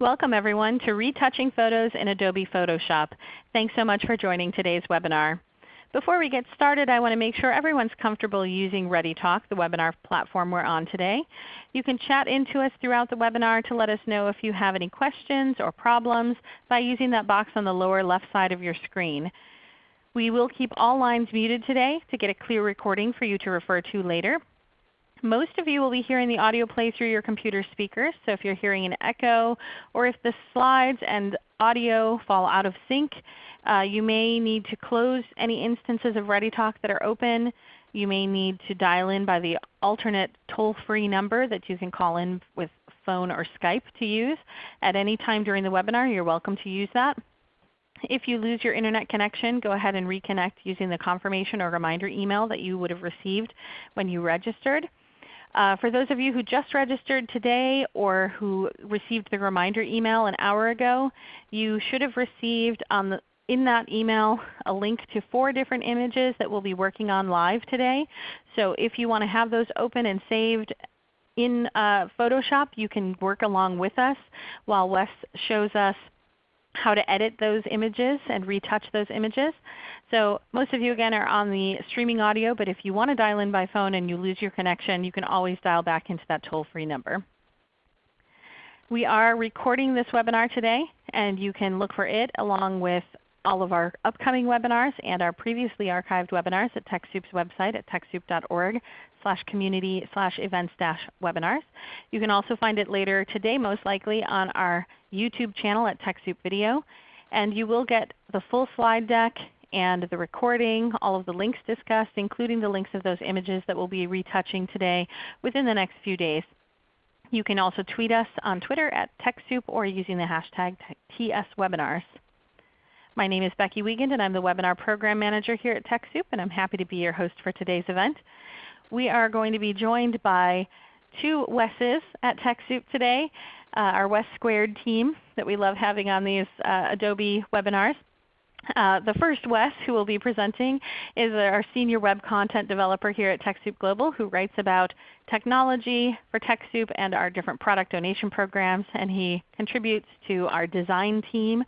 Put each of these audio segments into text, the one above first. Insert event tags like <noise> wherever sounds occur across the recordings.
Welcome everyone to Retouching Photos in Adobe Photoshop. Thanks so much for joining today's webinar. Before we get started, I want to make sure everyone's comfortable using ReadyTalk, the webinar platform we're on today. You can chat into us throughout the webinar to let us know if you have any questions or problems by using that box on the lower left side of your screen. We will keep all lines muted today to get a clear recording for you to refer to later. Most of you will be hearing the audio play through your computer speakers. So if you're hearing an echo or if the slides and audio fall out of sync, uh, you may need to close any instances of ReadyTalk that are open. You may need to dial in by the alternate toll-free number that you can call in with phone or Skype to use. At any time during the webinar, you're welcome to use that. If you lose your Internet connection, go ahead and reconnect using the confirmation or reminder email that you would have received when you registered. Uh, for those of you who just registered today or who received the reminder email an hour ago, you should have received on the, in that email a link to four different images that we'll be working on live today. So if you want to have those open and saved in uh, Photoshop, you can work along with us while Wes shows us how to edit those images and retouch those images. So most of you again are on the streaming audio, but if you want to dial in by phone and you lose your connection, you can always dial back into that toll-free number. We are recording this webinar today, and you can look for it along with all of our upcoming webinars and our previously archived webinars at TechSoup's website at TechSoup.org slash community slash events dash webinars. You can also find it later today most likely on our YouTube channel at TechSoup Video. And you will get the full slide deck and the recording, all of the links discussed, including the links of those images that we'll be retouching today within the next few days. You can also tweet us on Twitter at TechSoup or using the hashtag TSWebinars. My name is Becky Wiegand and I'm the Webinar Program Manager here at TechSoup and I'm happy to be your host for today's event. We are going to be joined by two Wes's at TechSoup today, our Wes Squared team that we love having on these uh, Adobe webinars. Uh, the first Wes who will be presenting is our Senior Web Content Developer here at TechSoup Global who writes about technology for TechSoup and our different product donation programs. And he contributes to our design team.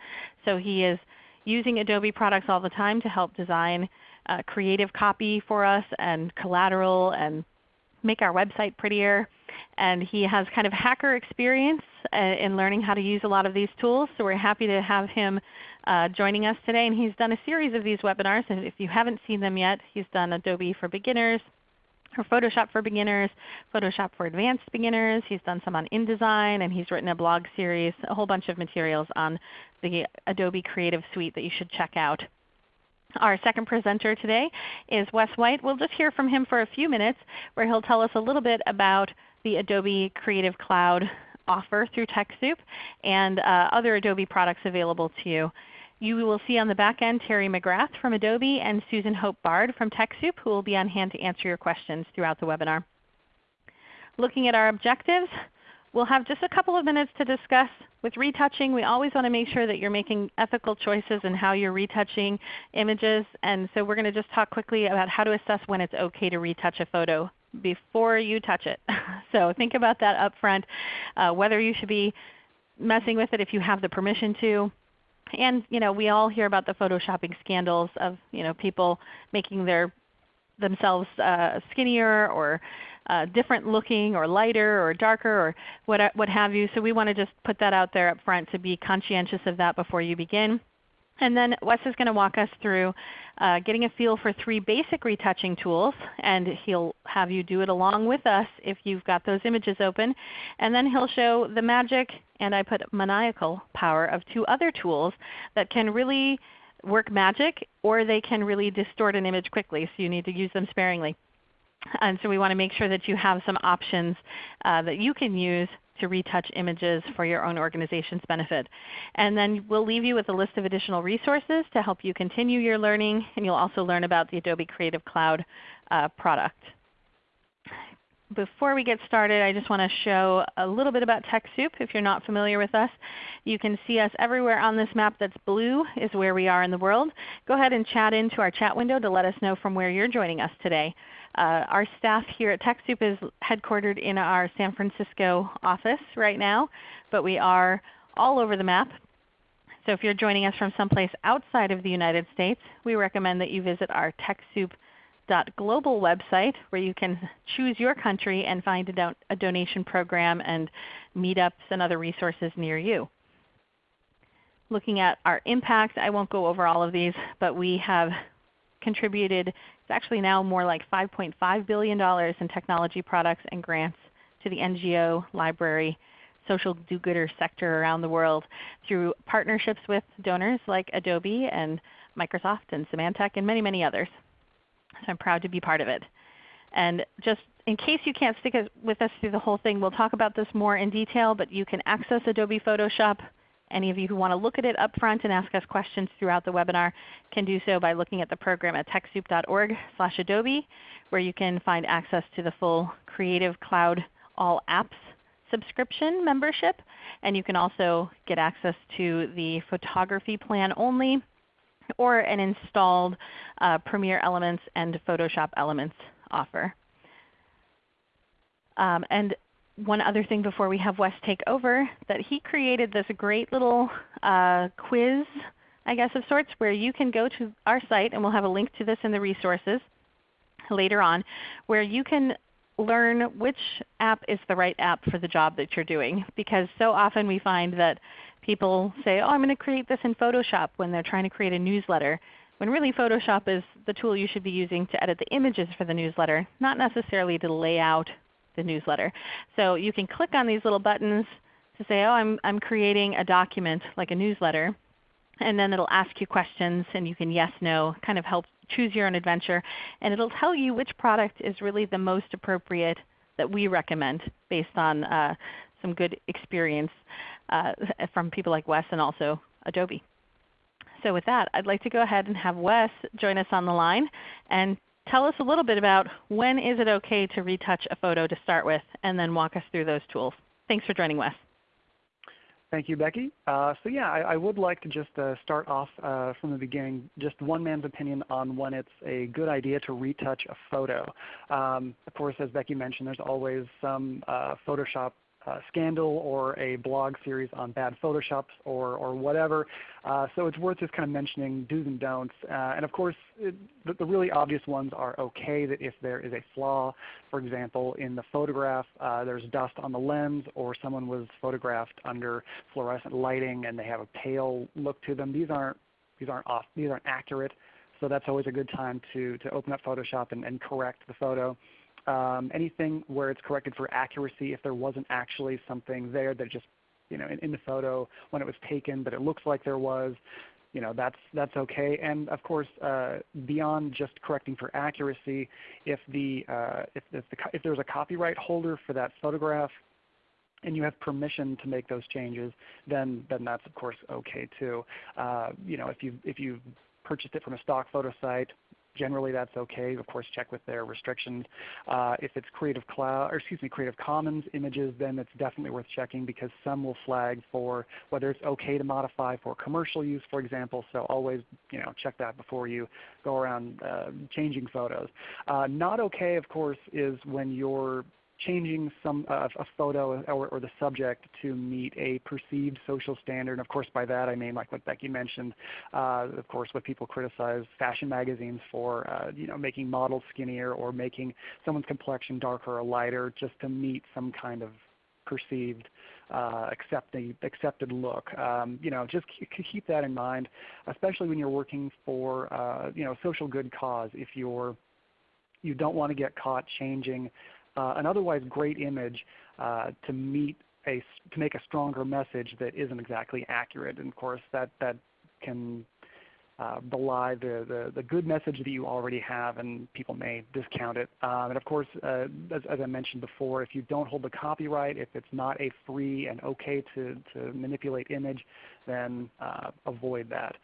So he is using Adobe products all the time to help design uh, creative copy for us and collateral and make our website prettier. And he has kind of hacker experience uh, in learning how to use a lot of these tools. So we're happy to have him uh, joining us today. And he's done a series of these webinars. And if you haven't seen them yet, he's done Adobe for Beginners, or Photoshop for Beginners, Photoshop for Advanced Beginners. He's done some on InDesign, and he's written a blog series, a whole bunch of materials on the Adobe Creative Suite that you should check out. Our second presenter today is Wes White. We'll just hear from him for a few minutes where he'll tell us a little bit about the Adobe Creative Cloud offer through TechSoup and uh, other Adobe products available to you. You will see on the back end Terry McGrath from Adobe and Susan Hope Bard from TechSoup who will be on hand to answer your questions throughout the webinar. Looking at our objectives, we'll have just a couple of minutes to discuss with retouching, we always want to make sure that you're making ethical choices in how you're retouching images. And so we're going to just talk quickly about how to assess when it's okay to retouch a photo before you touch it. <laughs> so think about that up front, uh, whether you should be messing with it if you have the permission to, and you know, we all hear about the photoshopping scandals of you know, people making their themselves uh, skinnier or uh, different looking or lighter or darker or what, what have you. So we want to just put that out there up front to be conscientious of that before you begin. And then Wes is going to walk us through uh, getting a feel for three basic retouching tools, and he'll have you do it along with us if you've got those images open. And then he'll show the magic, and I put maniacal power of two other tools that can really work magic or they can really distort an image quickly, so you need to use them sparingly. And so we want to make sure that you have some options uh, that you can use to retouch images for your own organization's benefit. And then we'll leave you with a list of additional resources to help you continue your learning, and you'll also learn about the Adobe Creative Cloud uh, product. Before we get started, I just want to show a little bit about TechSoup. If you're not familiar with us, you can see us everywhere on this map that's blue is where we are in the world. Go ahead and chat into our chat window to let us know from where you're joining us today. Uh, our staff here at TechSoup is headquartered in our San Francisco office right now, but we are all over the map. So if you're joining us from someplace outside of the United States, we recommend that you visit our TechSoup.global website where you can choose your country and find a, don a donation program and meetups and other resources near you. Looking at our impact, I won't go over all of these, but we have contributed, it's actually now more like $5.5 billion in technology products and grants to the NGO, library, social do-gooder sector around the world through partnerships with donors like Adobe and Microsoft and Symantec and many, many others. So I'm proud to be part of it. And just in case you can't stick with us through the whole thing, we'll talk about this more in detail, but you can access Adobe Photoshop. Any of you who want to look at it up front and ask us questions throughout the webinar can do so by looking at the program at TechSoup.org Adobe, where you can find access to the full Creative Cloud All Apps subscription membership. And you can also get access to the photography plan only or an installed uh, Premiere Elements and Photoshop Elements offer. Um, and one other thing before we have Wes take over, that he created this great little uh, quiz, I guess of sorts, where you can go to our site, and we'll have a link to this in the resources later on, where you can learn which app is the right app for the job that you're doing. Because so often we find that people say, oh, I'm going to create this in Photoshop when they're trying to create a newsletter, when really Photoshop is the tool you should be using to edit the images for the newsletter, not necessarily to lay out the newsletter. So you can click on these little buttons to say, oh, I'm, I'm creating a document like a newsletter. And then it will ask you questions and you can yes, no, kind of help choose your own adventure. And it will tell you which product is really the most appropriate that we recommend based on uh, some good experience uh, from people like Wes and also Adobe. So with that, I'd like to go ahead and have Wes join us on the line and tell us a little bit about when is it okay to retouch a photo to start with, and then walk us through those tools. Thanks for joining Wes. Thank you, Becky. Uh, so yeah, I, I, would like to just uh, start off uh, from the beginning, just one man's opinion on when it's a good idea to retouch a photo. Um, of course, as Becky mentioned, there's always some uh, Photoshop uh, scandal or a blog series on bad Photoshops or, or whatever. Uh, so it's worth just kind of mentioning do's and don'ts. Uh, and of course, it, the, the, really obvious ones are okay that if there is a flaw, for example, in the photograph, uh, there's dust on the lens or someone was photographed under fluorescent lighting and they have a pale look to them, these aren't, these aren't, off, these aren't accurate. So that's always a good time to, to open up Photoshop and, and correct the photo anything where it's corrected for accuracy if there wasn't actually something there that just you know in, the photo when it was taken, but it looks like there was. You know that's that's okay. And of course, uh, beyond just correcting for accuracy, if the uh, there's a copyright holder for that photograph, and you have permission to make those changes, then then that's of course okay too. Uh, you know if you if you purchased it from a stock photo site, generally that's okay. Of course, check with their restrictions. Uh, if it's Creative Cloud, or excuse me, Creative Commons images, then it's definitely worth checking because some will flag for whether it's okay to modify for commercial use, for example. So always, you know, check that before you go around uh, changing photos. Uh, not okay, of course, is when you're changing some uh, a photo or, or, the subject to meet a perceived social standard. And of course by that I mean like what Becky mentioned, uh, of course what people criticize fashion magazines for, uh, you know, making models skinnier or making someone's complexion darker or lighter just to meet some kind of perceived uh, accepted, accepted look. Um, you know, just keep that in mind, especially when you're working for uh, you know social good cause. If you're you don't want to get caught changing an otherwise great image uh, to meet a, to make a stronger message that isn't exactly accurate. And of course that, that can uh, belie the, the, the, good message that you already have and people may discount it. Um, and of course, uh, as, as, I mentioned before, if you don't hold the copyright, if it's not a free and okay to, to manipulate image, then uh, avoid that.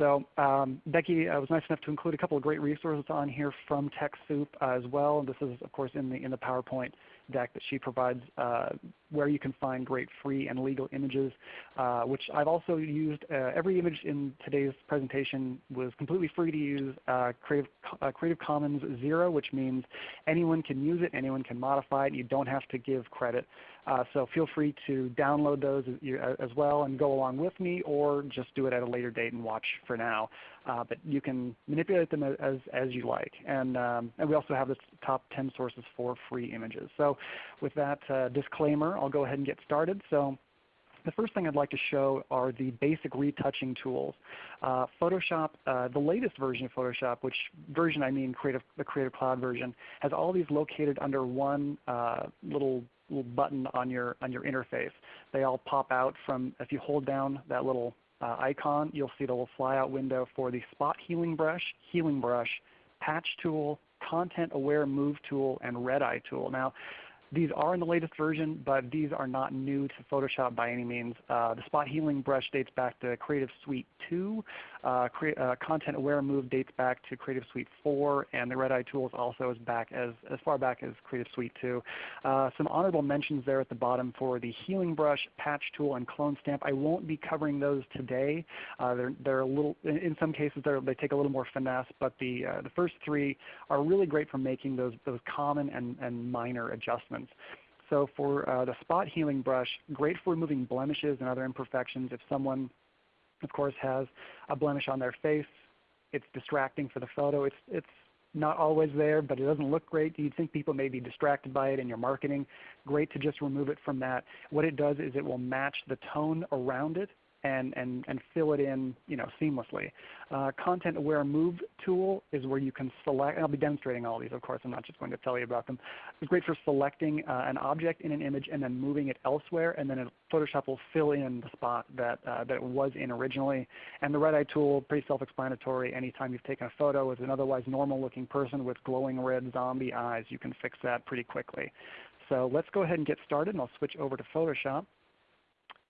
So um, Becky uh, was nice enough to include a couple of great resources on here from TechSoup as well. This is of course in the, in the PowerPoint deck that she provides uh, where you can find great free and legal images, uh, which I've also used. Uh, every image in today's presentation was completely free to use Creative, Creative Commons Zero, which means anyone can use it, anyone can modify it, and you don't have to give credit. So feel free to download those as well and go along with me or just do it at a later date and watch for now. Uh, but you can manipulate them as, as you like. And, um, and we also have the top 10 sources for free images. So with that uh, disclaimer, I'll go ahead and get started. So the first thing I'd like to show are the basic retouching tools. Uh, Photoshop, uh, the latest version of Photoshop, which version I mean Creative, the Creative Cloud version, has all these located under one uh, little little button on your on your interface. They all pop out from if you hold down that little Uh, icon, you'll see the little flyout window for the Spot Healing Brush, Healing Brush, Patch Tool, Content Aware Move Tool, and Red Eye Tool. Now these are in the latest version, but these are not new to Photoshop by any means. Uh, the Spot Healing Brush dates back to Creative Suite 2. Uh, uh, Content Aware Move dates back to Creative Suite 4, and the Red Eye Tools also is back as, as far back as Creative Suite 2. Uh, some honorable mentions there at the bottom for the Healing Brush, Patch Tool, and Clone Stamp. I won't be covering those today. Uh, they're, they're a little, in some cases they take a little more finesse, but the, uh, the first three are really great for making those, those common and, and minor adjustments. So for uh, the spot healing brush, great for removing blemishes and other imperfections. If someone, of course, has a blemish on their face, it's distracting for the photo. It's, it's not always there, but it doesn't look great. You'd think people may be distracted by it in your marketing. Great to just remove it from that. What it does is it will match the tone around it and, and, and fill it in you know, seamlessly. Uh, Content Aware Move tool is where you can select, I'll be demonstrating all these of course, I'm not just going to tell you about them. It's great for selecting uh, an object in an image and then moving it elsewhere and then it, Photoshop will fill in the spot that, uh, that it was in originally. And the Red Eye tool, pretty self-explanatory. Anytime you've taken a photo with an otherwise normal looking person with glowing red zombie eyes, you can fix that pretty quickly. So let's go ahead and get started and I'll switch over to Photoshop.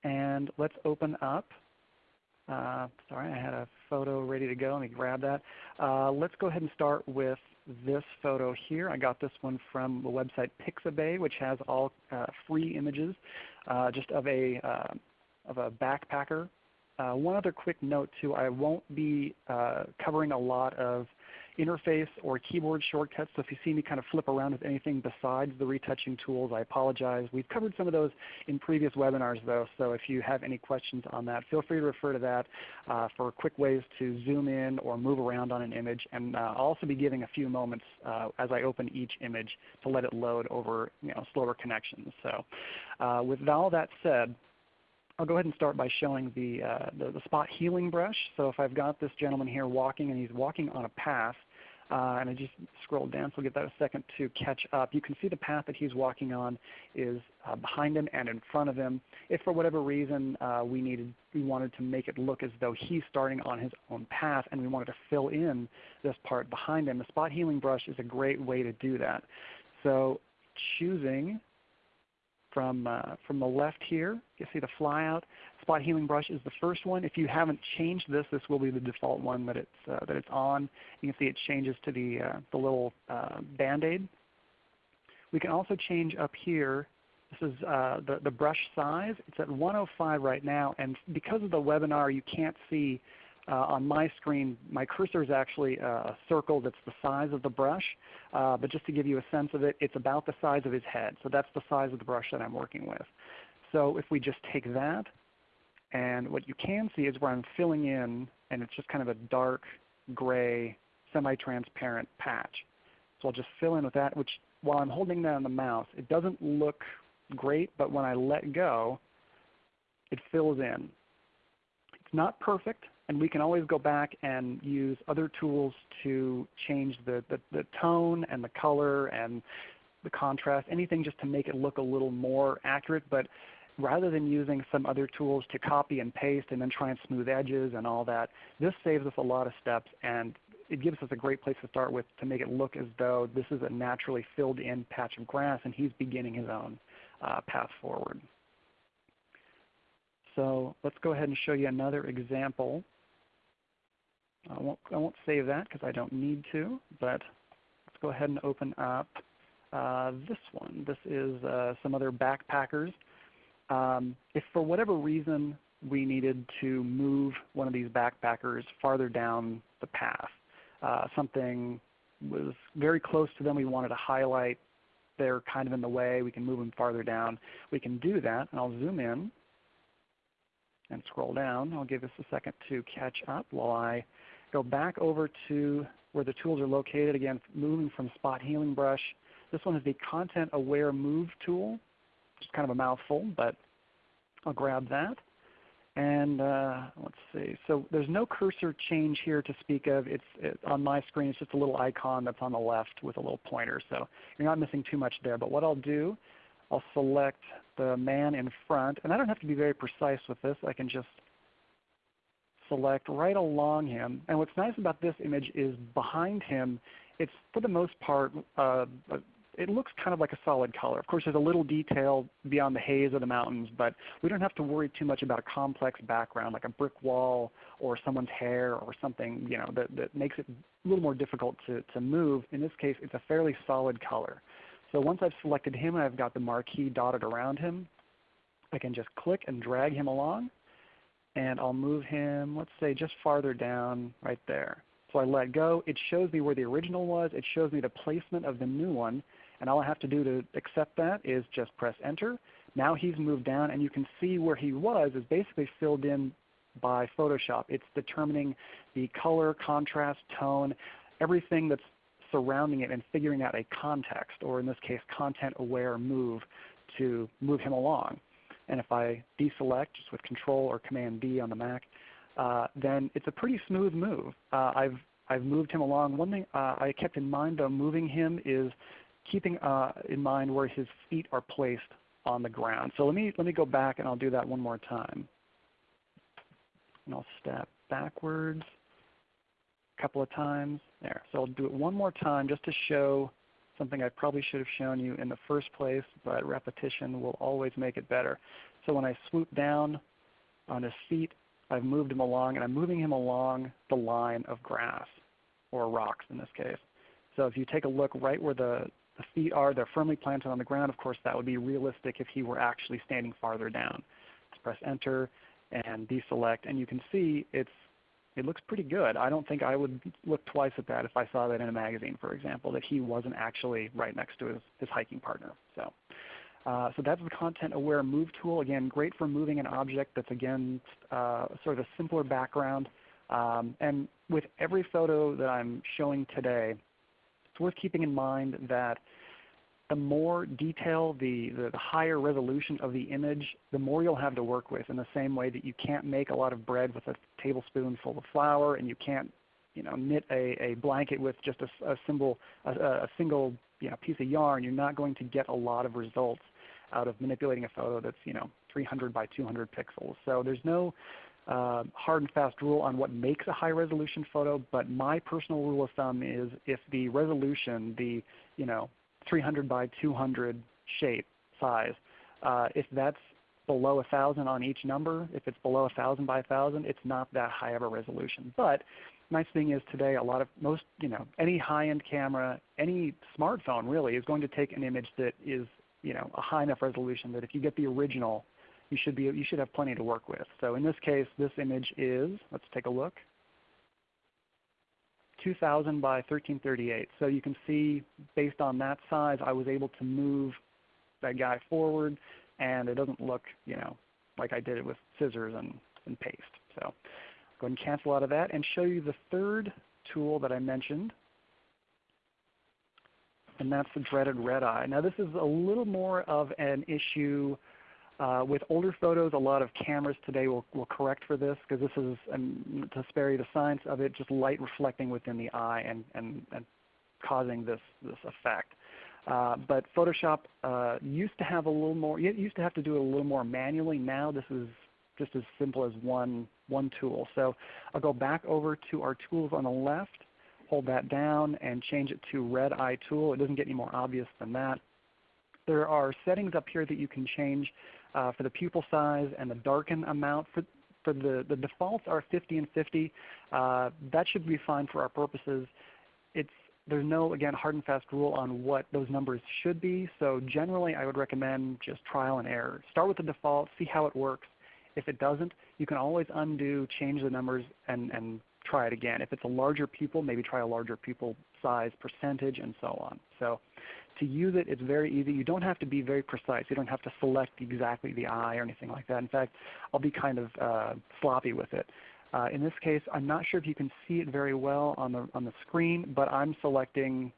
And let's open up. Uh, sorry, I had a photo ready to go. Let me grab that. Uh, let's go ahead and start with this photo here. I got this one from the website Pixabay, which has all uh, free images uh, just of a, uh, of a backpacker. Uh, one other quick note too, I won't be covering a lot of interface or keyboard shortcuts. So if you see me kind of flip around with anything besides the retouching tools, I apologize. We've covered some of those in previous webinars though, so if you have any questions on that, feel free to refer to that uh, for quick ways to zoom in or move around on an image. And uh, I'll also be giving a few moments uh, as I open each image to let it load over you know, slower connections. So uh, with all that said, I'll go ahead and start by showing the, uh, the, the, spot healing brush. So if I've got this gentleman here walking and he's walking on a path, uh, and I just scrolled down so I'll get that a second to catch up. You can see the path that he's walking on is uh, behind him and in front of him. If for whatever reason uh, we needed, we wanted to make it look as though he's starting on his own path and we wanted to fill in this part behind him, the spot healing brush is a great way to do that. So choosing from, uh, from the left here. You see the flyout. Spot Healing Brush is the first one. If you haven't changed this, this will be the default one that it's, uh, that it's on. You can see it changes to the, uh, the little uh, Band-Aid. We can also change up here. This is uh, the, the brush size. It's at 105 right now. And because of the webinar, you can't see uh, on my screen, my cursor is actually a circle that's the size of the brush. Uh, but just to give you a sense of it, it's about the size of his head. So that's the size of the brush that I'm working with. So if we just take that, and what you can see is where I'm filling in, and it's just kind of a dark gray, semi-transparent patch. So I'll just fill in with that, which while I'm holding that on the mouse, it doesn't look great, but when I let go, it fills in. It's not perfect, and we can always go back and use other tools to change the, the, the tone and the color and the contrast, anything just to make it look a little more accurate. But rather than using some other tools to copy and paste and then try and smooth edges and all that, this saves us a lot of steps and it gives us a great place to start with to make it look as though this is a naturally filled in patch of grass and he's beginning his own uh, path forward. So let's go ahead and show you another example I won't, I won't save that because I don't need to, but let's go ahead and open up uh, this one. This is uh, some other backpackers. Um, if for whatever reason we needed to move one of these backpackers farther down the path, uh, something was very close to them we wanted to highlight they're kind of in the way, we can move them farther down. We can do that, and I'll zoom in and scroll down. I'll give this a second to catch up while I go back over to where the tools are located. Again, moving from Spot Healing Brush. This one is the Content Aware Move tool. It's kind of a mouthful, but I'll grab that. And uh, let's see. So there's no cursor change here to speak of. It's it, on my screen. It's just a little icon that's on the left with a little pointer. So you're not missing too much there. But what I'll do, I'll select the man in front. And I don't have to be very precise with this. I can just select right along him. And what's nice about this image is behind him, it's for the most part uh, it looks kind of like a solid color. Of course, there's a little detail beyond the haze of the mountains, but we don't have to worry too much about a complex background like a brick wall or someone's hair or something you know, that, that makes it a little more difficult to, to move. In this case, it's a fairly solid color. So once I've selected him and I've got the marquee dotted around him, I can just click and drag him along. And I'll move him, let's say, just farther down right there. So I let go. It shows me where the original was. It shows me the placement of the new one. And all I have to do to accept that is just press enter. Now he's moved down and you can see where he was is basically filled in by Photoshop. It's determining the color, contrast, tone, everything that's surrounding it and figuring out a context, or in this case content aware move to move him along. And if I deselect just with Control or Command D on the Mac, uh, then it's a pretty smooth move. Uh, I've, I've moved him along. One thing uh, I kept in mind though moving him is keeping uh, in mind where his feet are placed on the ground. So let me, let me go back and I'll do that one more time. And I'll step backwards a couple of times. There. So I'll do it one more time just to show something I probably should have shown you in the first place, but repetition will always make it better. So when I swoop down on his feet, I've moved him along, and I'm moving him along the line of grass, or rocks in this case. So if you take a look right where the, the feet are, they're firmly planted on the ground. Of course, that would be realistic if he were actually standing farther down. Let's press Enter and deselect, and you can see it's it looks pretty good. I don't think I would look twice at that if I saw that in a magazine, for example, that he wasn't actually right next to his, his hiking partner. So, uh, so that's the Content Aware Move tool. Again, great for moving an object that's again uh, sort of a simpler background. Um, and with every photo that I'm showing today, it's worth keeping in mind that the more detail, the, the, the, higher resolution of the image, the more you'll have to work with in the same way that you can't make a lot of bread with a tablespoon full of flour and you can't you know, knit a, a blanket with just a, a, symbol, a, a single you know, piece of yarn. You're not going to get a lot of results out of manipulating a photo that's you know, 300 by 200 pixels. So there's no uh, hard and fast rule on what makes a high resolution photo, but my personal rule of thumb is if the resolution, the you know, 300 by 200 shape size, uh, if that's below 1,000 on each number, if it's below 1,000 by 1,000, it's not that high of a resolution. But nice thing is today a lot of most you know any high-end camera, any smartphone really is going to take an image that is you know a high enough resolution that if you get the original you should be you should have plenty to work with. So in this case, this image is let's take a look. 2000 by 1338. So you can see based on that size, I was able to move that guy forward, and it doesn't look you know like I did it with scissors and, and paste. So go ahead and cancel out of that and show you the third tool that I mentioned, and that's the dreaded red eye. Now this is a little more of an issue uh, with older photos, a lot of cameras today will, will correct for this because this is, um, to spare you the science of it, just light reflecting within the eye and, and, and causing this, this effect. Uh, but Photoshop uh, used to have a little more, it used to have to do it a little more manually. Now this is just as simple as one, one tool. So I'll go back over to our tools on the left, hold that down and change it to red eye tool. It doesn't get any more obvious than that. There are settings up here that you can change for the pupil size and the darken amount. For, for the, the defaults are 50 and 50. Uh, that should be fine for our purposes. It's, there's no, again, hard and fast rule on what those numbers should be. So generally I would recommend just trial and error. Start with the default, see how it works. If it doesn't, you can always undo, change the numbers, and, and try it again. If it's a larger pupil, maybe try a larger pupil size percentage and so on. So to use it, it's very easy. You don't have to be very precise. You don't have to select exactly the eye or anything like that. In fact, I'll be kind of uh, sloppy with it. Uh, in this case, I'm not sure if you can see it very well on the, on the screen, but I'm selecting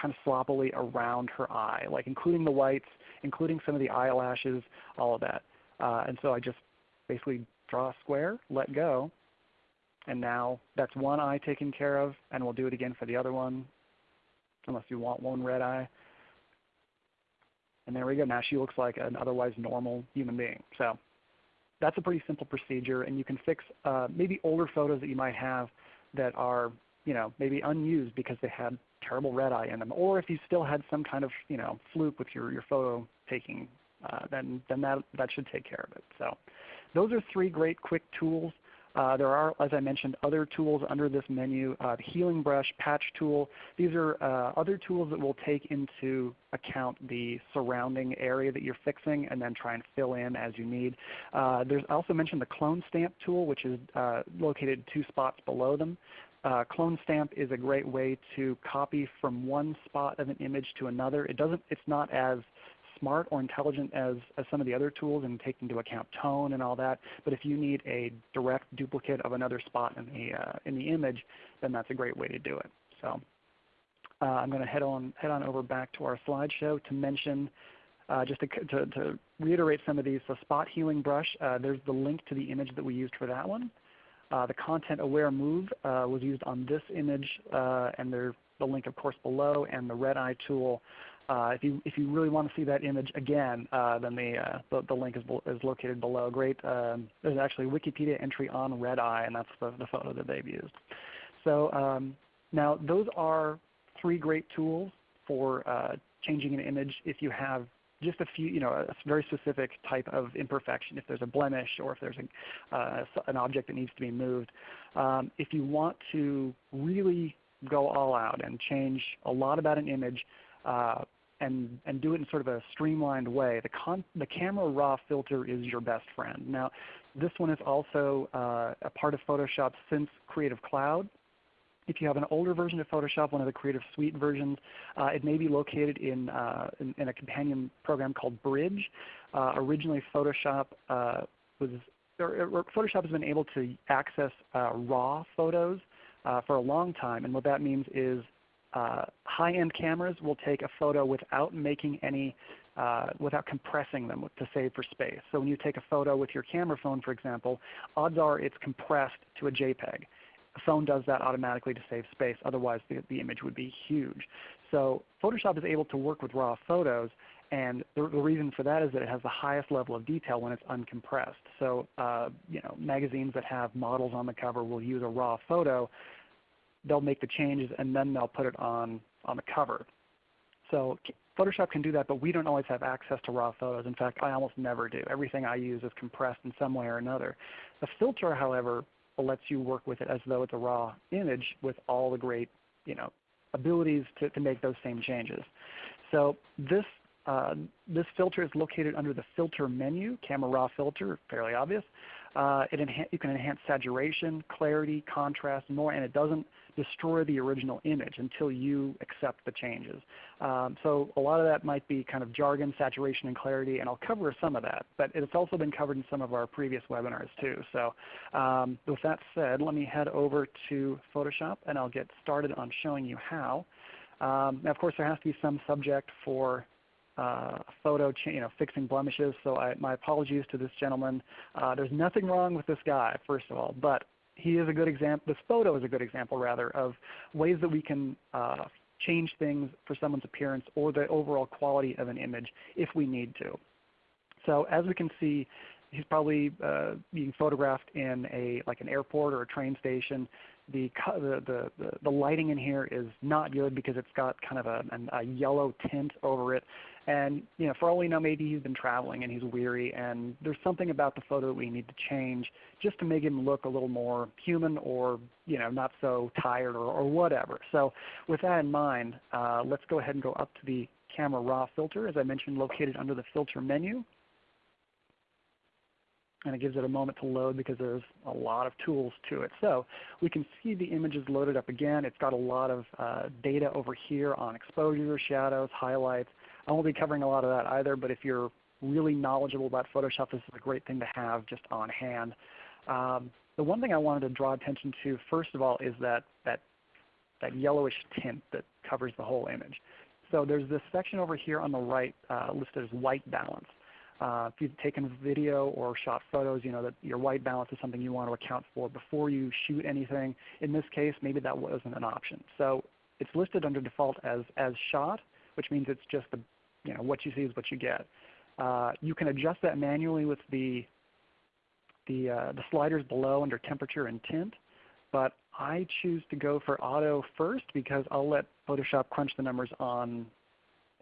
kind of sloppily around her eye, like including the whites, including some of the eyelashes, all of that. Uh, and so I just basically draw a square, let go, and now that's one eye taken care of, and we'll do it again for the other one, unless you want one red eye. And there we go. Now she looks like an otherwise normal human being. So that's a pretty simple procedure, and you can fix uh, maybe older photos that you might have that are you know, maybe unused because they had terrible red eye in them, or if you still had some kind of you know, fluke with your, your photo taking, uh, then, then that, that should take care of it. So those are three great quick tools uh, there are, as I mentioned, other tools under this menu. Uh, healing brush, patch tool. These are uh, other tools that will take into account the surrounding area that you're fixing and then try and fill in as you need. Uh, there's also mentioned the clone stamp tool which is uh, located two spots below them. Uh, clone stamp is a great way to copy from one spot of an image to another. It doesn't, it's not as smart or intelligent as, as some of the other tools and take into account tone and all that. But if you need a direct duplicate of another spot in the, uh, in the image, then that's a great way to do it. So uh, I'm going to head on, head on over back to our slideshow to mention uh, just to, to, to, reiterate some of these. So spot healing brush, uh, there's the link to the image that we used for that one. Uh, the content aware move uh, was used on this image, and there's the link of course below, and the red eye tool uh, if you if you really want to see that image again, uh, then the, uh, the, the link is is located below. Great. Um, there's actually a Wikipedia entry on red eye, and that's the, the photo that they've used. So um, now those are three great tools for uh, changing an image if you have just a few, you know, a very specific type of imperfection, if there's a blemish or if there's a, uh, an object that needs to be moved. Um, if you want to really go all out and change a lot about an image, uh, and, and do it in sort of a streamlined way. The, con the camera raw filter is your best friend. Now this one is also uh, a part of Photoshop since Creative Cloud. If you have an older version of Photoshop, one of the Creative Suite versions, uh, it may be located in, uh, in, in, a companion program called Bridge. Uh, originally Photoshop uh, was or, Photoshop has been able to access uh, raw photos for a long time, and what that means is uh, high-end cameras will take a photo without making any, uh, without compressing them to save for space. So when you take a photo with your camera phone, for example, odds are it's compressed to a JPEG. A phone does that automatically to save space. Otherwise, the, the image would be huge. So Photoshop is able to work with raw photos, and the, the, reason for that is that it has the highest level of detail when it's uncompressed. So uh, you know, magazines that have models on the cover will use a raw photo they'll make the changes and then they'll put it on, on the cover. So Photoshop can do that, but we don't always have access to raw photos. In fact, I almost never do. Everything I use is compressed in some way or another. The filter, however, lets you work with it as though it's a raw image with all the great you know, abilities to, to make those same changes. So this, uh, this filter is located under the Filter menu, Camera Raw Filter, fairly obvious. Uh, it you can enhance saturation, clarity, contrast, more, and it doesn't destroy the original image until you accept the changes. Um, so a lot of that might be kind of jargon, saturation, and clarity, and I'll cover some of that. But it's also been covered in some of our previous webinars too. So um, with that said, let me head over to Photoshop, and I'll get started on showing you how. Um, now of course there has to be some subject for photo, you know, fixing blemishes. So I, my apologies to this gentleman. Uh, there's nothing wrong with this guy, first of all, but he is a good example. This photo is a good example, rather, of ways that we can uh, change things for someone's appearance or the overall quality of an image if we need to. So as we can see, he's probably uh, being photographed in a like an airport or a train station the, the, the, the, lighting in here is not good because it's got kind of a, a yellow tint over it. And you know, for all we know, maybe he's been traveling and he's weary, and there's something about the photo that we need to change just to make him look a little more human or you know, not so tired or, or whatever. So with that in mind, uh, let's go ahead and go up to the Camera Raw filter, as I mentioned, located under the Filter menu. And it gives it a moment to load because there's a lot of tools to it. So we can see the images loaded up again. It's got a lot of uh, data over here on exposure, shadows, highlights. I won't be covering a lot of that either, but if you're really knowledgeable about Photoshop, this is a great thing to have just on hand. Um, the one thing I wanted to draw attention to first of all is that, that, that yellowish tint that covers the whole image. So there's this section over here on the right uh, listed as white balance. Uh, if you've taken video or shot photos, you know that your white balance is something you want to account for before you shoot anything. In this case, maybe that wasn't an option. So it's listed under default as, as shot, which means it's just the, you know, what you see is what you get. Uh, you can adjust that manually with the, the, uh, the sliders below under temperature and tint. But I choose to go for auto first because I'll let Photoshop crunch the numbers on,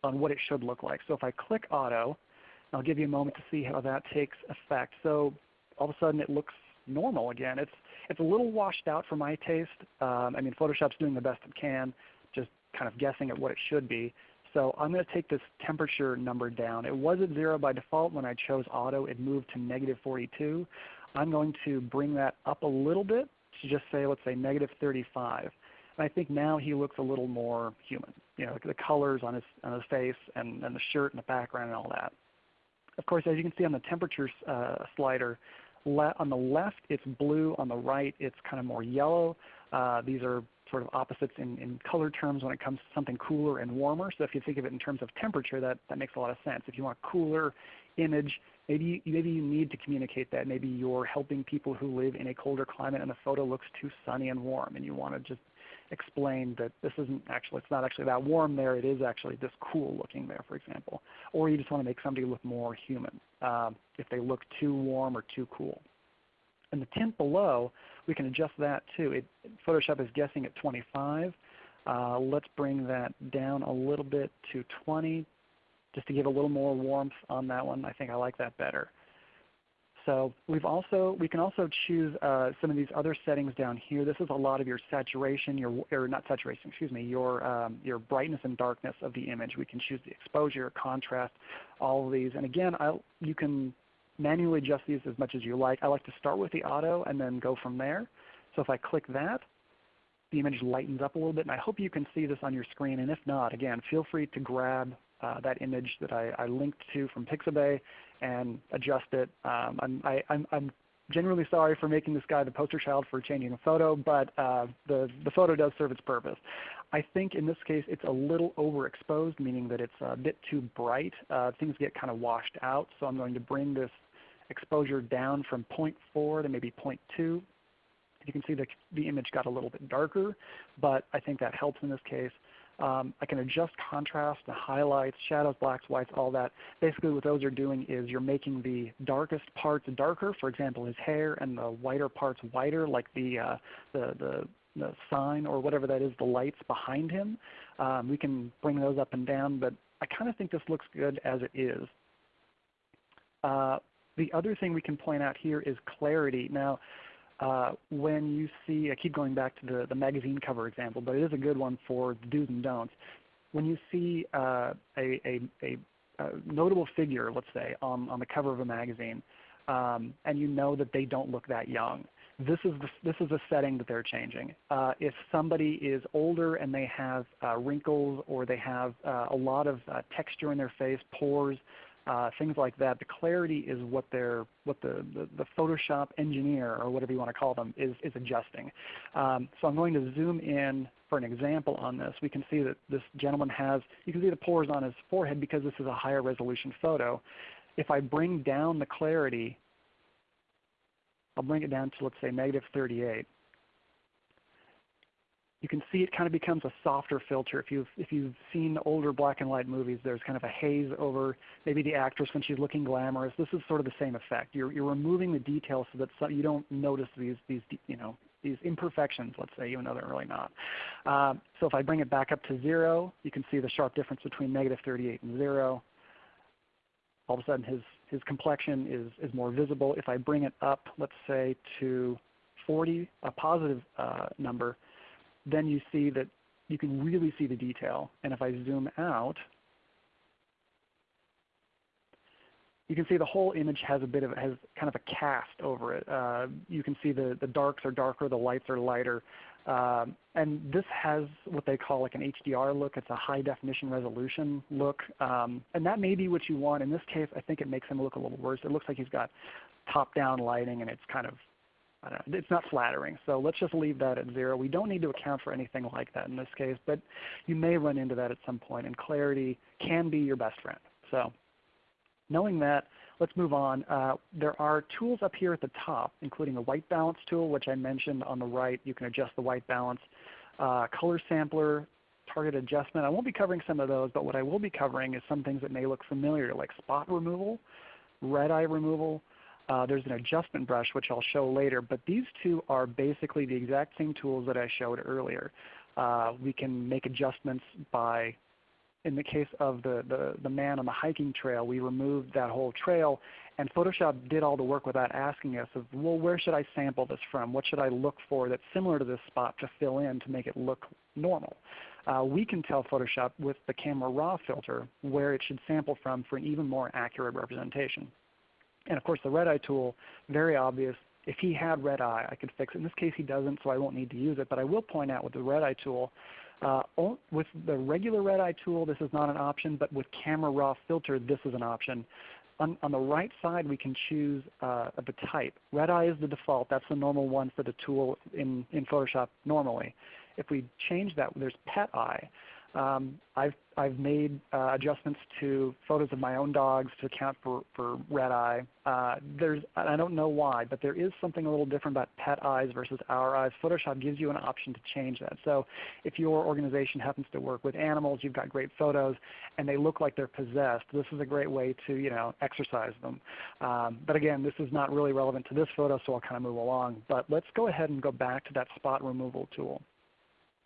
on what it should look like. So if I click auto, I'll give you a moment to see how that takes effect. So all of a sudden it looks normal again. It's, it's a little washed out for my taste. Um, I mean Photoshop's doing the best it can, just kind of guessing at what it should be. So I'm going to take this temperature number down. It was at 0 by default when I chose auto. It moved to negative 42. I'm going to bring that up a little bit to just say, let's say negative 35. And I think now he looks a little more human. You know, the colors on his, on his face and, and the shirt and the background and all that. Of course, as you can see on the temperature uh, slider, on the left it's blue, on the right it's kind of more yellow. Uh, these are sort of opposites in, in color terms when it comes to something cooler and warmer. So if you think of it in terms of temperature, that, that makes a lot of sense. If you want a cooler image, maybe, maybe you need to communicate that. Maybe you're helping people who live in a colder climate and the photo looks too sunny and warm and you want to just explain that this isn't actually, it's not actually that warm there, it is actually this cool looking there for example. Or you just want to make somebody look more human um, if they look too warm or too cool. And the tint below, we can adjust that too. It, Photoshop is guessing at 25. Uh, let's bring that down a little bit to 20 just to give a little more warmth on that one. I think I like that better. So we've also, we can also choose uh, some of these other settings down here. This is a lot of your saturation, your, or not saturation, excuse me, your, um, your brightness and darkness of the image. We can choose the exposure, contrast, all of these. And again, I'll, you can manually adjust these as much as you like. I like to start with the auto and then go from there. So if I click that, the image lightens up a little bit. And I hope you can see this on your screen. And if not, again, feel free to grab uh, that image that I, I, linked to from Pixabay and adjust it. Um, I'm, I, am I'm genuinely sorry for making this guy the poster child for changing a photo, but uh, the, the photo does serve its purpose. I think in this case it's a little overexposed, meaning that it's a bit too bright. Uh, things get kind of washed out, so I'm going to bring this exposure down from 0.4 to maybe 0.2. You can see the, the image got a little bit darker, but I think that helps in this case. Um, I can adjust contrast, the highlights, shadows, blacks, whites, all that. Basically what those are doing is you're making the darkest parts darker, for example his hair, and the whiter parts whiter, like the, uh, the, the, the, sign or whatever that is, the lights behind him. Um, we can bring those up and down, but I kind of think this looks good as it is. Uh, the other thing we can point out here is clarity. Now, uh, when you see, I keep going back to the, the magazine cover example, but it is a good one for the do's and don'ts. When you see uh, a, a, a, a, notable figure, let's say, on, on the cover of a magazine, um, and you know that they don't look that young, this is, the, this is a setting that they're changing. Uh, if somebody is older and they have uh, wrinkles or they have uh, a lot of uh, texture in their face, pores, uh, things like that. The clarity is what they're, what the, the, the, Photoshop engineer or whatever you want to call them is, is adjusting. Um, so I'm going to zoom in for an example on this. We can see that this gentleman has, you can see the pores on his forehead because this is a higher resolution photo. If I bring down the clarity, I'll bring it down to let's say negative 38 you can see it kind of becomes a softer filter. If you've, if you've seen older black and white movies, there's kind of a haze over maybe the actress when she's looking glamorous. This is sort of the same effect. You're, you're removing the details so that you don't notice these, these, you know, these imperfections, let's say, even though they're really not. Uh, so if I bring it back up to 0, you can see the sharp difference between negative 38 and 0. All of a sudden his, his complexion is, is more visible. If I bring it up, let's say, to 40, a positive uh, number, then you see that you can really see the detail. And if I zoom out, you can see the whole image has a bit of has kind of a cast over it. Uh, you can see the, the darks are darker, the lights are lighter. Um, and this has what they call like an HDR look. It's a high definition resolution look. Um, and that may be what you want. In this case, I think it makes him look a little worse. It looks like he's got top down lighting and it's kind of, I don't know, it's not flattering. So let's just leave that at zero. We don't need to account for anything like that in this case, but you may run into that at some point and clarity can be your best friend. So knowing that, let's move on. Uh, there are tools up here at the top, including the white balance tool, which I mentioned on the right. You can adjust the white balance. Uh, color sampler, target adjustment. I won't be covering some of those, but what I will be covering is some things that may look familiar, like spot removal, red eye removal. Uh, there's an adjustment brush, which I'll show later, but these two are basically the exact same tools that I showed earlier. Uh, we can make adjustments by in the case of the, the, the man on the hiking trail, we removed that whole trail and Photoshop did all the work without asking us of, well, where should I sample this from? What should I look for that's similar to this spot to fill in to make it look normal? Uh, we can tell Photoshop with the camera raw filter where it should sample from for an even more accurate representation. And of course the red eye tool, very obvious. If he had red eye, I could fix it. In this case he doesn't, so I won't need to use it. But I will point out with the red eye tool, uh, with the regular red eye tool, this is not an option, but with Camera Raw Filter, this is an option. On, on the right side, we can choose uh, the type. Red eye is the default. That's the normal one for the tool in, in Photoshop normally. If we change that, there's pet eye. Um, I've, I've made uh, adjustments to photos of my own dogs to account for, for red eye. Uh, there's, I don't know why, but there is something a little different about pet eyes versus our eyes. Photoshop gives you an option to change that. So if your organization happens to work with animals, you've got great photos, and they look like they're possessed, this is a great way to you know, exercise them. Um, but again, this is not really relevant to this photo, so I'll kind of move along. But let's go ahead and go back to that spot removal tool.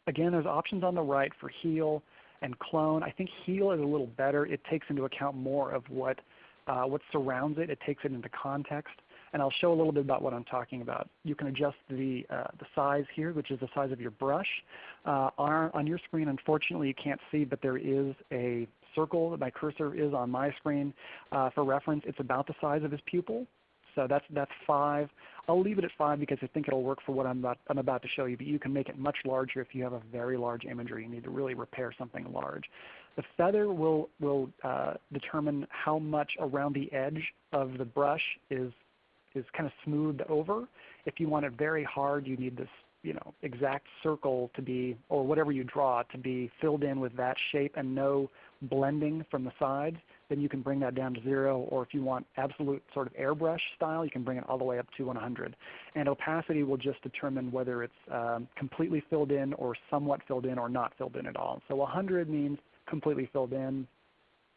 Again, there's options on the right for heal and clone. I think heal is a little better. It takes into account more of what, uh, what surrounds it. It takes it into context. And I'll show a little bit about what I'm talking about. You can adjust the, uh, the size here, which is the size of your brush. Uh, on, on your screen, unfortunately, you can't see, but there is a circle that my cursor is on my screen. Uh, for reference, it's about the size of his pupil. So that's, that's 5. I'll leave it at 5 because I think it will work for what I'm about, I'm about to show you, but you can make it much larger if you have a very large imagery. You need to really repair something large. The feather will, will uh, determine how much around the edge of the brush is, is kind of smoothed over. If you want it very hard, you need this you know, exact circle to be, or whatever you draw, to be filled in with that shape and no blending from the sides then you can bring that down to zero. Or if you want absolute sort of airbrush style, you can bring it all the way up to 100. And opacity will just determine whether it's um, completely filled in or somewhat filled in or not filled in at all. So 100 means completely filled in.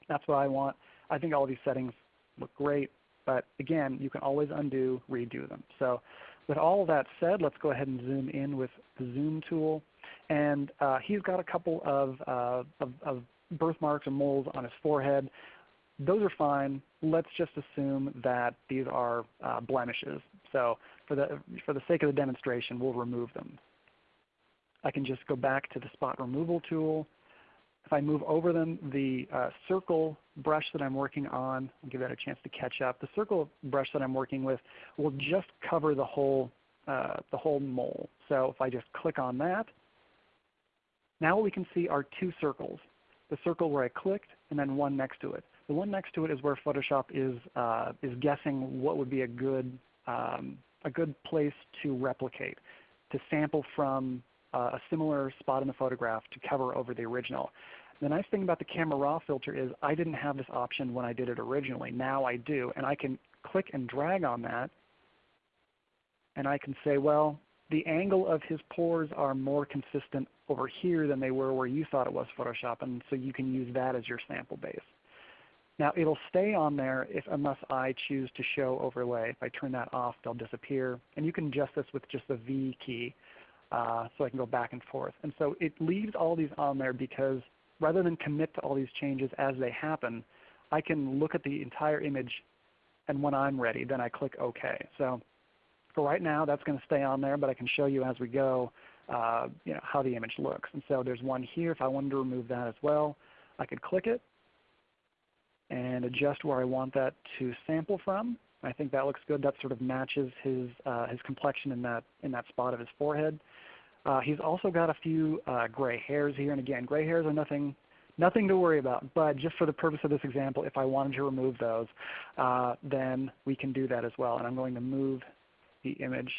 That's what I want. I think all of these settings look great. But again, you can always undo, redo them. So with all that said, let's go ahead and zoom in with the zoom tool. And uh, he's got a couple of, uh, of, of birthmarks and moles on his forehead. Those are fine. Let's just assume that these are uh, blemishes. So for the, for the sake of the demonstration, we'll remove them. I can just go back to the spot removal tool. If I move over them, the uh, circle brush that I'm working on, I'll give that a chance to catch up. The circle brush that I'm working with will just cover the whole, uh, the whole mole. So if I just click on that, now we can see our two circles. The circle where I clicked and then one next to it. The one next to it is where Photoshop is, uh, is guessing what would be a good, um, a good place to replicate, to sample from uh, a similar spot in the photograph to cover over the original. The nice thing about the camera raw filter is I didn't have this option when I did it originally. Now I do. And I can click and drag on that and I can say, well, the angle of his pores are more consistent over here than they were where you thought it was Photoshop. And so you can use that as your sample base. Now it'll stay on there if, unless I choose to show overlay. If I turn that off, they'll disappear. And you can adjust this with just the V key. Uh, so I can go back and forth. And so it leaves all these on there because rather than commit to all these changes as they happen, I can look at the entire image and when I'm ready, then I click OK. So for right now, that's going to stay on there, but I can show you as we go uh, you know, how the image looks. And so there's one here. If I wanted to remove that as well, I could click it and adjust where I want that to sample from. I think that looks good. That sort of matches his, uh, his complexion in that, in that spot of his forehead. Uh, he's also got a few uh, gray hairs here, and again, gray hairs are nothing, nothing to worry about. But just for the purpose of this example, if I wanted to remove those, uh, then we can do that as well. And I'm going to move the image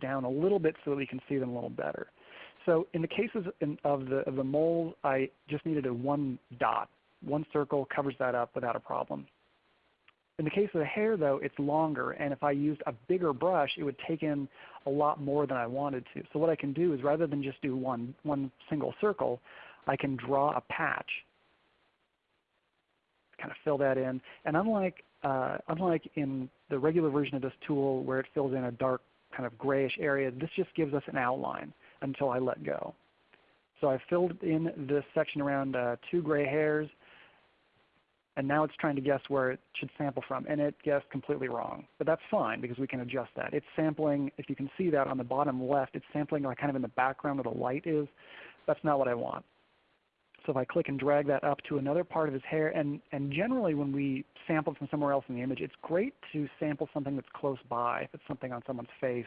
down a little bit so that we can see them a little better. So in the cases in, of, the, of the mole, I just needed a one dot. One circle covers that up without a problem. In the case of the hair though, it's longer and if I used a bigger brush it would take in a lot more than I wanted to. So what I can do is rather than just do one, one single circle, I can draw a patch. Kind of fill that in. And unlike, uh, unlike in the regular version of this tool where it fills in a dark kind of grayish area, this just gives us an outline until I let go. So I filled in this section around uh, two gray hairs and now it's trying to guess where it should sample from, and it guessed completely wrong. But that's fine because we can adjust that. It's sampling, if you can see that on the bottom left, it's sampling like kind of in the background where the light is. That's not what I want. So if I click and drag that up to another part of his hair, and, and generally when we sample from somewhere else in the image, it's great to sample something that's close by, if it's something on someone's face,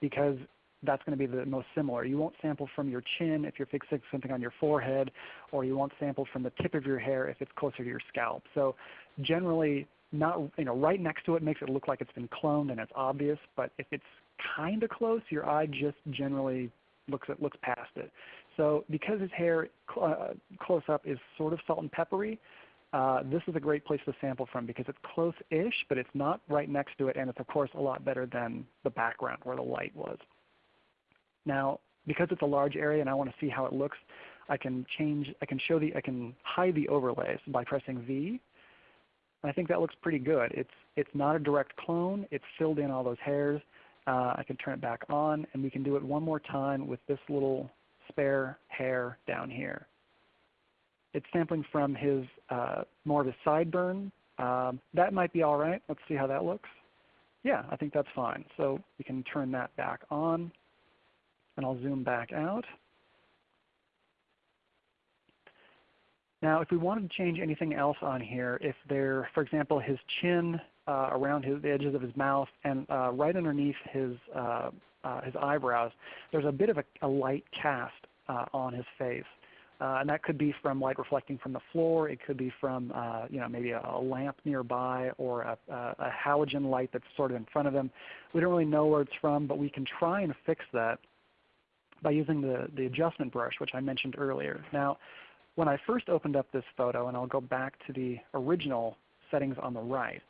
because that's going to be the most similar. You won't sample from your chin if you're fixing something on your forehead, or you won't sample from the tip of your hair if it's closer to your scalp. So generally, not you know right next to it makes it look like it's been cloned and it's obvious. But if it's kind of close, your eye just generally looks at, looks past it. So because his hair cl uh, close up is sort of salt and peppery, uh, this is a great place to sample from because it's close-ish, but it's not right next to it, and it's of course a lot better than the background where the light was. Now, because it's a large area and I want to see how it looks, I can change, I can show the, I can hide the overlays by pressing V. I think that looks pretty good. It's, it's not a direct clone. It's filled in all those hairs. Uh, I can turn it back on and we can do it one more time with this little spare hair down here. It's sampling from his uh, more of his sideburn. Um, that might be all right. Let's see how that looks. Yeah, I think that's fine. So we can turn that back on and I'll zoom back out. Now if we wanted to change anything else on here, if there, for example, his chin uh, around his, the edges of his mouth and uh, right underneath his, uh, uh his eyebrows, there's a bit of a, a light cast uh, on his face. Uh, and that could be from light reflecting from the floor. It could be from you know, maybe a, a, lamp nearby or a, a, halogen light that's sort of in front of him. We don't really know where it's from, but we can try and fix that by using the, the adjustment brush, which I mentioned earlier. Now, when I first opened up this photo, and I'll go back to the original settings on the right,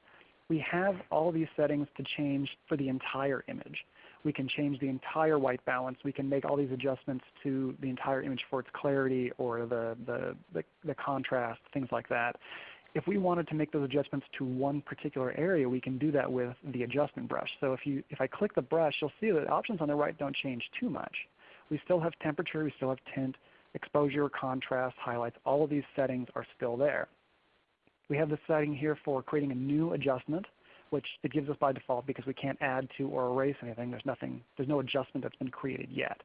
we have all these settings to change for the entire image. We can change the entire white balance. We can make all these adjustments to the entire image for its clarity or the, the, the, the contrast, things like that. If we wanted to make those adjustments to one particular area, we can do that with the adjustment brush. So if, you, if I click the brush, you'll see that the options on the right don't change too much. We still have temperature, we still have tint, exposure, contrast, highlights. All of these settings are still there. We have the setting here for creating a new adjustment, which it gives us by default because we can't add to or erase anything. There's nothing, there's no adjustment that's been created yet.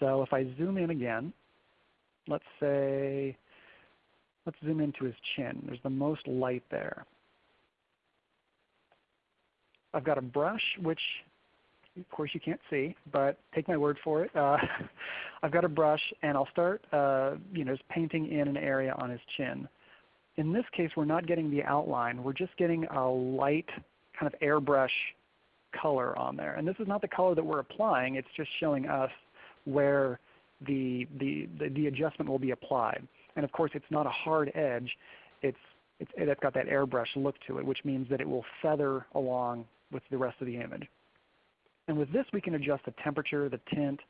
So if I zoom in again, let's say, let's zoom into his chin. There's the most light there. I've got a brush which of course you can't see, but take my word for it. Uh, <laughs> I've got a brush and I'll start uh, you know, just painting in an area on his chin. In this case we're not getting the outline. We're just getting a light kind of airbrush color on there. And this is not the color that we're applying. It's just showing us where the, the, the, the adjustment will be applied. And of course it's not a hard edge. It's, it's, it's got that airbrush look to it, which means that it will feather along with the rest of the image. And with this we can adjust the temperature, the tint,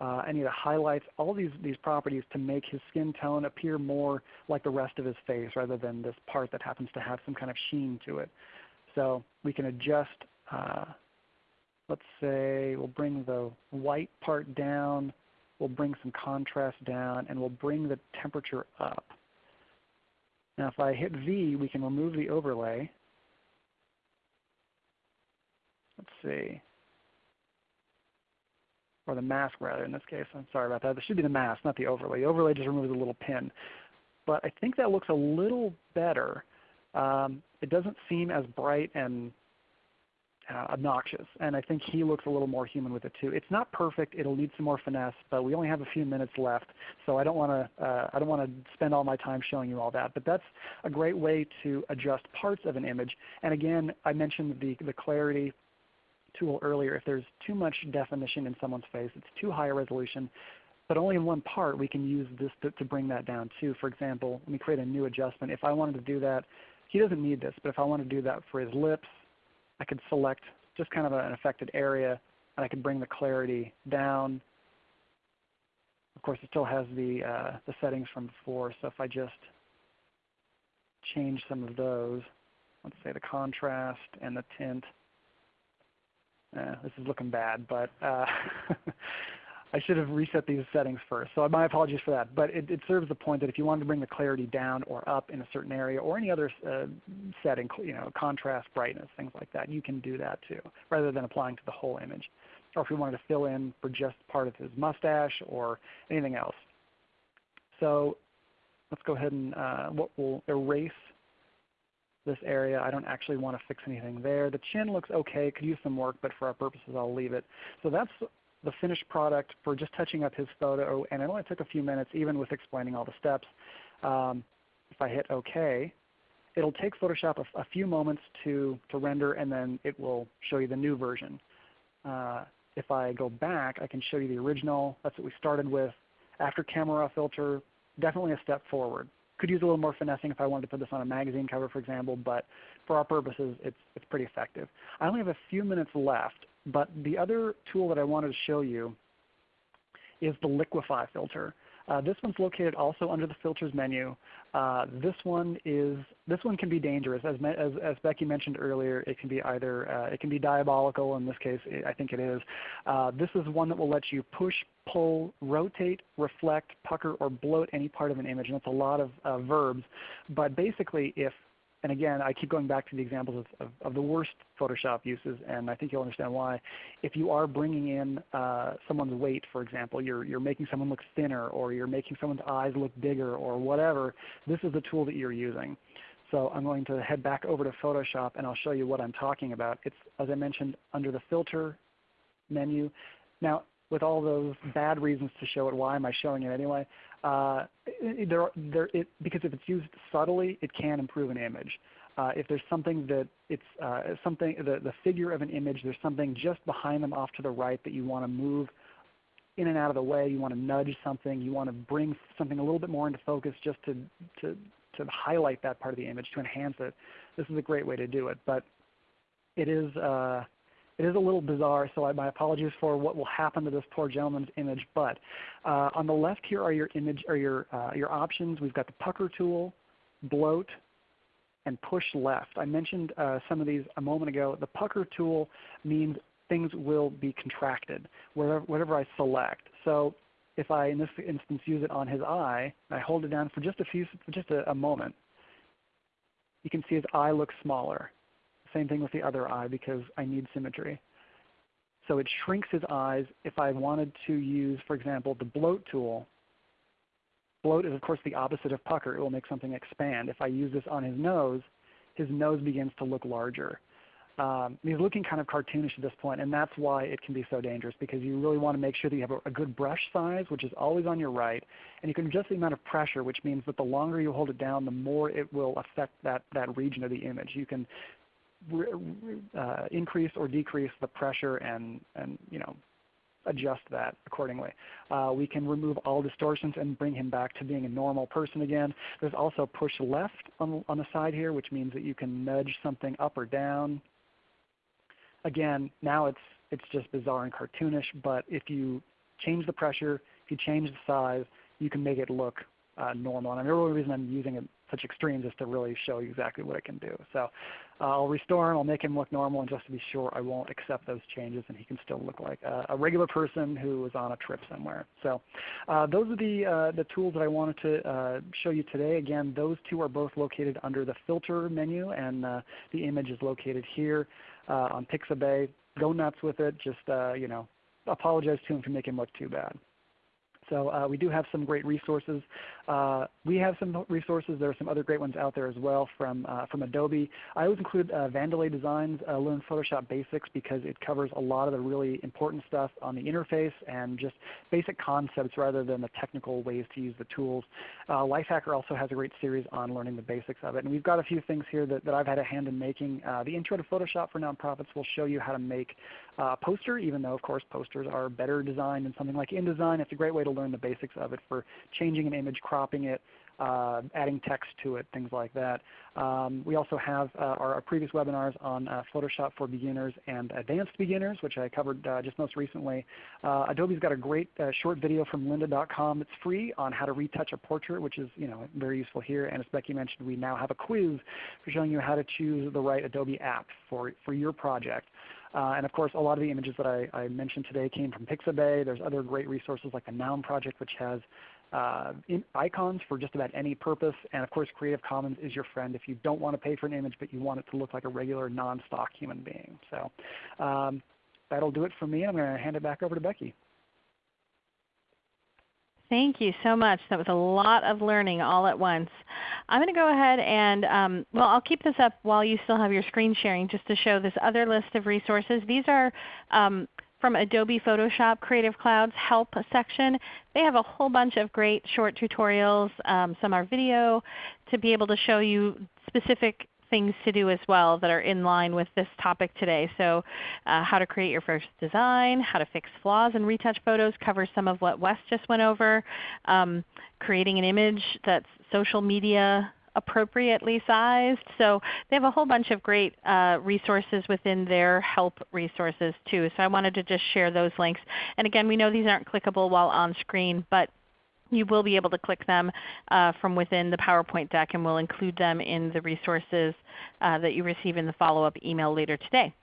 uh, any of the highlights, all these, these properties to make his skin tone appear more like the rest of his face rather than this part that happens to have some kind of sheen to it. So we can adjust, uh, let's say we'll bring the white part down, we'll bring some contrast down, and we'll bring the temperature up. Now if I hit V, we can remove the overlay. Let's see or the mask rather in this case. I'm sorry about that. This should be the mask, not the overlay. The overlay just removes a little pin. But I think that looks a little better um, it doesn't seem as bright and uh, obnoxious. And I think he looks a little more human with it too. It's not perfect. It'll need some more finesse, but we only have a few minutes left, so I don't want to uh, I don't want to spend all my time showing you all that. But that's a great way to adjust parts of an image. And again, I mentioned the the clarity tool earlier. If there's too much definition in someone's face, it's too high a resolution, but only in one part, we can use this to, to bring that down too. For example, let me create a new adjustment. If I wanted to do that, he doesn't need this, but if I want to do that for his lips, I could select just kind of an affected area and I could bring the clarity down. Of course, it still has the, uh, the settings from before, so if I just change some of those, let's say the contrast and the tint, uh, this is looking bad, but uh, <laughs> I should have reset these settings first. So my apologies for that. But it, it, serves the point that if you wanted to bring the clarity down or up in a certain area or any other uh, setting, you know, contrast, brightness, things like that, you can do that too, rather than applying to the whole image. Or if you wanted to fill in for just part of his mustache or anything else. So let's go ahead and uh, what we'll erase this area. I don't actually want to fix anything there. The chin looks okay. Could use some work, but for our purposes I'll leave it. So that's the finished product for just touching up his photo, and it only took a few minutes even with explaining all the steps. Um, if I hit OK, it'll take Photoshop a, a, few moments to, to render and then it will show you the new version. Uh, if I go back, I can show you the original. That's what we started with. After camera filter, definitely a step forward. Could use a little more finessing if I wanted to put this on a magazine cover, for example, but for our purposes, it's, it's pretty effective. I only have a few minutes left, but the other tool that I wanted to show you is the Liquify filter. Uh, this one's located also under the filters menu. Uh, this one is this one can be dangerous, as, as, as Becky mentioned earlier. It can be either uh, it can be diabolical. In this case, I think it is. Uh, this is one that will let you push, pull, rotate, reflect, pucker, or bloat any part of an image, and that's a lot of uh, verbs. But basically, if and again, I keep going back to the examples of, of, of, the worst Photoshop uses, and I think you'll understand why. If you are bringing in uh, someone's weight, for example, you're, you're making someone look thinner, or you're making someone's eyes look bigger, or whatever, this is the tool that you're using. So I'm going to head back over to Photoshop, and I'll show you what I'm talking about. It's, as I mentioned, under the Filter menu. Now, with all those bad reasons to show it, why am I showing it anyway? Uh, there, there, it, because if it's used subtly, it can improve an image. Uh, if there's something that it's uh, something the, the figure of an image, there's something just behind them off to the right that you want to move in and out of the way. You want to nudge something. You want to bring something a little bit more into focus just to, to, to highlight that part of the image, to enhance it. This is a great way to do it. But it is, uh, it is a little bizarre, so I, my apologies for what will happen to this poor gentleman's image. But uh, on the left here are your image or your uh, your options. We've got the pucker tool, bloat, and push left. I mentioned uh, some of these a moment ago. The pucker tool means things will be contracted wherever, whatever I select. So if I, in this instance, use it on his eye, and I hold it down for just a few, for just a, a moment, you can see his eye looks smaller. Same thing with the other eye because I need symmetry. So it shrinks his eyes. If I wanted to use, for example, the bloat tool, bloat is of course the opposite of pucker. It will make something expand. If I use this on his nose, his nose begins to look larger. Um, he's looking kind of cartoonish at this point, and that's why it can be so dangerous because you really want to make sure that you have a, a, good brush size, which is always on your right, and you can adjust the amount of pressure, which means that the longer you hold it down, the more it will affect that, that region of the image. You can uh, increase or decrease the pressure and, and you know, adjust that accordingly. Uh, we can remove all distortions and bring him back to being a normal person again. There's also push left on, on the side here, which means that you can nudge something up or down. Again, now it's, it's just bizarre and cartoonish, but if you change the pressure, if you change the size, you can make it look uh, normal. And the only reason I'm using it such extremes is to really show you exactly what it can do. So uh, I'll restore him, I'll make him look normal, and just to be sure I won't accept those changes and he can still look like a, a regular person who is on a trip somewhere. So uh, those are the, uh, the tools that I wanted to uh, show you today. Again, those two are both located under the filter menu and uh, the image is located here on Pixabay. Go nuts with it. Just you know, apologize to him for making him look too bad. So uh, we do have some great resources. Uh, we have some resources. There are some other great ones out there as well from, uh, from Adobe. I always include uh, Vandelay Designs uh, Learn Photoshop Basics because it covers a lot of the really important stuff on the interface and just basic concepts rather than the technical ways to use the tools. Uh, Lifehacker also has a great series on learning the basics of it. And we've got a few things here that, that I've had a hand in making. The Intro to Photoshop for Nonprofits will show you how to make uh, poster, even though of course posters are better designed than something like InDesign. It's a great way to learn the basics of it for changing an image, cropping it, uh, adding text to it, things like that. Um, we also have uh, our, our, previous webinars on uh, Photoshop for beginners and advanced beginners, which I covered uh, just most recently. Uh, Adobe's got a great uh, short video from lynda.com that's free on how to retouch a portrait, which is you know, very useful here. And as Becky mentioned, we now have a quiz for showing you how to choose the right Adobe app for, for your project. Uh, and of course, a lot of the images that I, I, mentioned today came from Pixabay. There's other great resources like the Noun Project, which has uh, icons for just about any purpose. And of course, Creative Commons is your friend if you don't want to pay for an image, but you want it to look like a regular non-stock human being. So um, that'll do it for me. I'm going to hand it back over to Becky. Thank you so much. That was a lot of learning all at once. I'm going to go ahead and, um, well, I'll keep this up while you still have your screen sharing just to show this other list of resources. These are um, from Adobe Photoshop Creative Cloud's Help section. They have a whole bunch of great short tutorials. Um, some are video to be able to show you specific things to do as well that are in line with this topic today. So uh, how to create your first design, how to fix flaws in retouch photos covers some of what Wes just went over. Um, creating an image that's social media appropriately sized. So they have a whole bunch of great uh, resources within their help resources too. So I wanted to just share those links. And again, we know these aren't clickable while on screen, but you will be able to click them uh, from within the PowerPoint deck and we'll include them in the resources uh, that you receive in the follow-up email later today.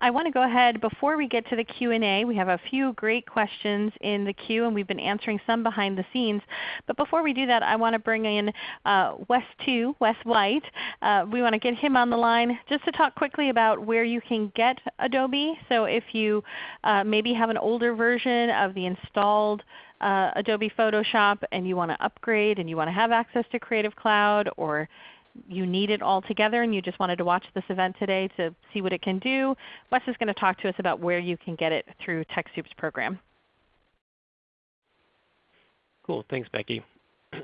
I want to go ahead before we get to the Q&A. We have a few great questions in the queue and we've been answering some behind the scenes. But before we do that, I want to bring in uh, Wes 2, Wes White. Uh, we want to get him on the line just to talk quickly about where you can get Adobe. So if you uh, maybe have an older version of the installed uh, Adobe Photoshop and you want to upgrade and you want to have access to Creative Cloud or you need it all together and you just wanted to watch this event today to see what it can do, Wes is going to talk to us about where you can get it through TechSoup's program. Cool. Thanks, Becky. <clears throat>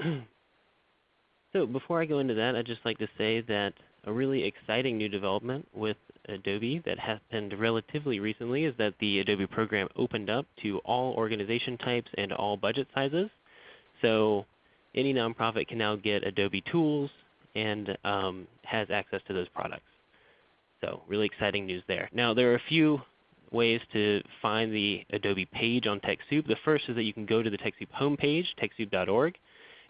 so before I go into that, I'd just like to say that a really exciting new development with Adobe that happened relatively recently is that the Adobe program opened up to all organization types and all budget sizes. So any nonprofit can now get Adobe tools and um, has access to those products. So really exciting news there. Now there are a few ways to find the Adobe page on TechSoup. The first is that you can go to the TechSoup homepage, TechSoup.org,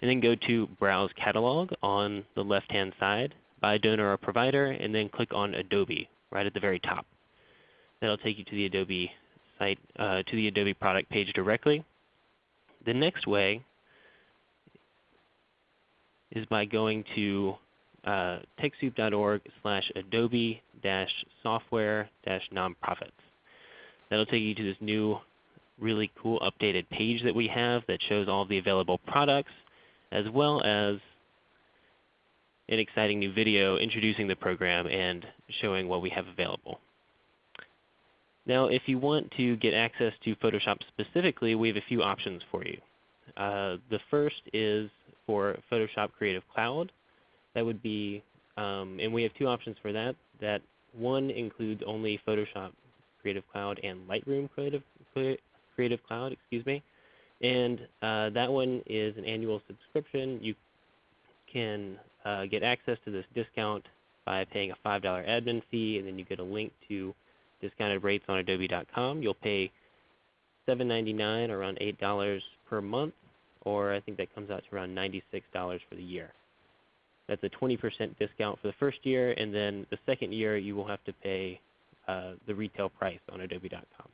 and then go to Browse Catalog on the left-hand side by donor or provider, and then click on Adobe right at the very top. That'll take you to the Adobe site, uh, to the Adobe product page directly. The next way is by going to uh, TechSoup.org slash Adobe software dash nonprofits. That'll take you to this new really cool updated page that we have that shows all the available products as well as an exciting new video introducing the program and showing what we have available. Now if you want to get access to Photoshop specifically, we have a few options for you. Uh, the first is for Photoshop Creative Cloud. That would be, um, and we have two options for that. That one includes only Photoshop Creative Cloud and Lightroom Creative, Creative Cloud, excuse me. And uh, that one is an annual subscription. You can uh, get access to this discount by paying a $5 admin fee, and then you get a link to discounted rates on adobe.com. You'll pay $7.99 around $8 per month, or I think that comes out to around $96 for the year. That's a 20% discount for the first year, and then the second year you will have to pay uh, the retail price on adobe.com.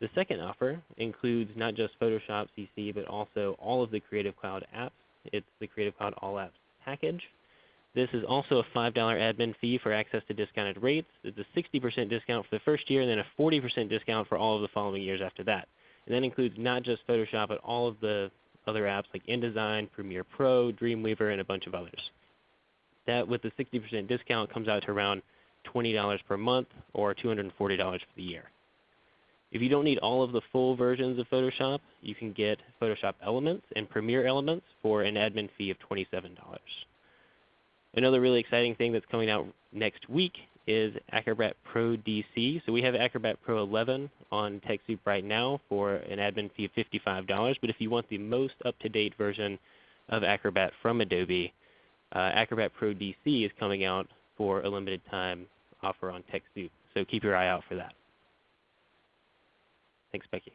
The second offer includes not just Photoshop CC, but also all of the Creative Cloud apps. It's the Creative Cloud All Apps package. This is also a $5 admin fee for access to discounted rates. It's a 60% discount for the first year and then a 40% discount for all of the following years after that. And that includes not just Photoshop, but all of the other apps like InDesign, Premiere Pro, Dreamweaver, and a bunch of others. That with the 60% discount comes out to around $20 per month or $240 for the year. If you don't need all of the full versions of Photoshop, you can get Photoshop Elements and Premiere Elements for an admin fee of $27. Another really exciting thing that's coming out next week is Acrobat Pro DC. So we have Acrobat Pro 11 on TechSoup right now for an admin fee of $55. But if you want the most up-to-date version of Acrobat from Adobe, uh, Acrobat Pro DC is coming out for a limited time offer on TechSoup. So keep your eye out for that. Thanks, Becky.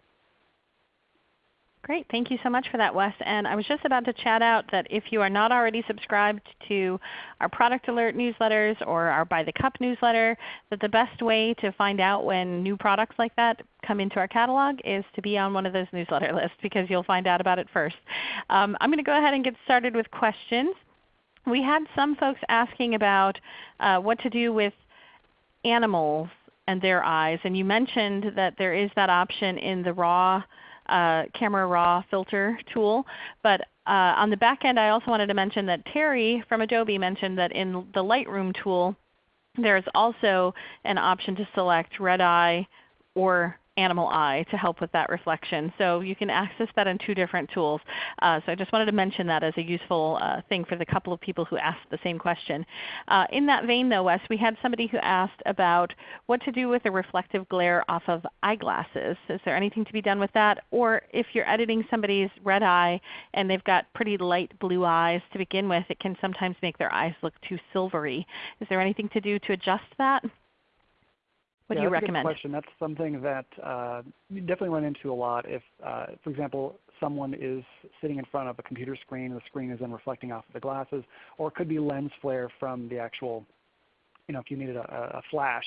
Great. Thank you so much for that, Wes. And I was just about to chat out that if you are not already subscribed to our product alert newsletters or our By the Cup newsletter, that the best way to find out when new products like that come into our catalog is to be on one of those newsletter <laughs> lists because you'll find out about it first. Um, I'm going to go ahead and get started with questions. We had some folks asking about uh, what to do with animals and their eyes. And you mentioned that there is that option in the raw uh, Camera Raw filter tool. But uh, on the back end I also wanted to mention that Terry from Adobe mentioned that in the Lightroom tool there is also an option to select red eye or animal eye to help with that reflection. So you can access that in two different tools. Uh, so I just wanted to mention that as a useful uh, thing for the couple of people who asked the same question. Uh, in that vein though, Wes, we had somebody who asked about what to do with the reflective glare off of eyeglasses. Is there anything to be done with that? Or if you're editing somebody's red eye and they've got pretty light blue eyes to begin with, it can sometimes make their eyes look too silvery. Is there anything to do to adjust that? What yeah, do you that's recommend? A good question. That's something that uh, you definitely run into a lot. If, uh, for example, someone is sitting in front of a computer screen, the screen is then reflecting off of the glasses, or it could be lens flare from the actual, you know, if you needed a, a flash.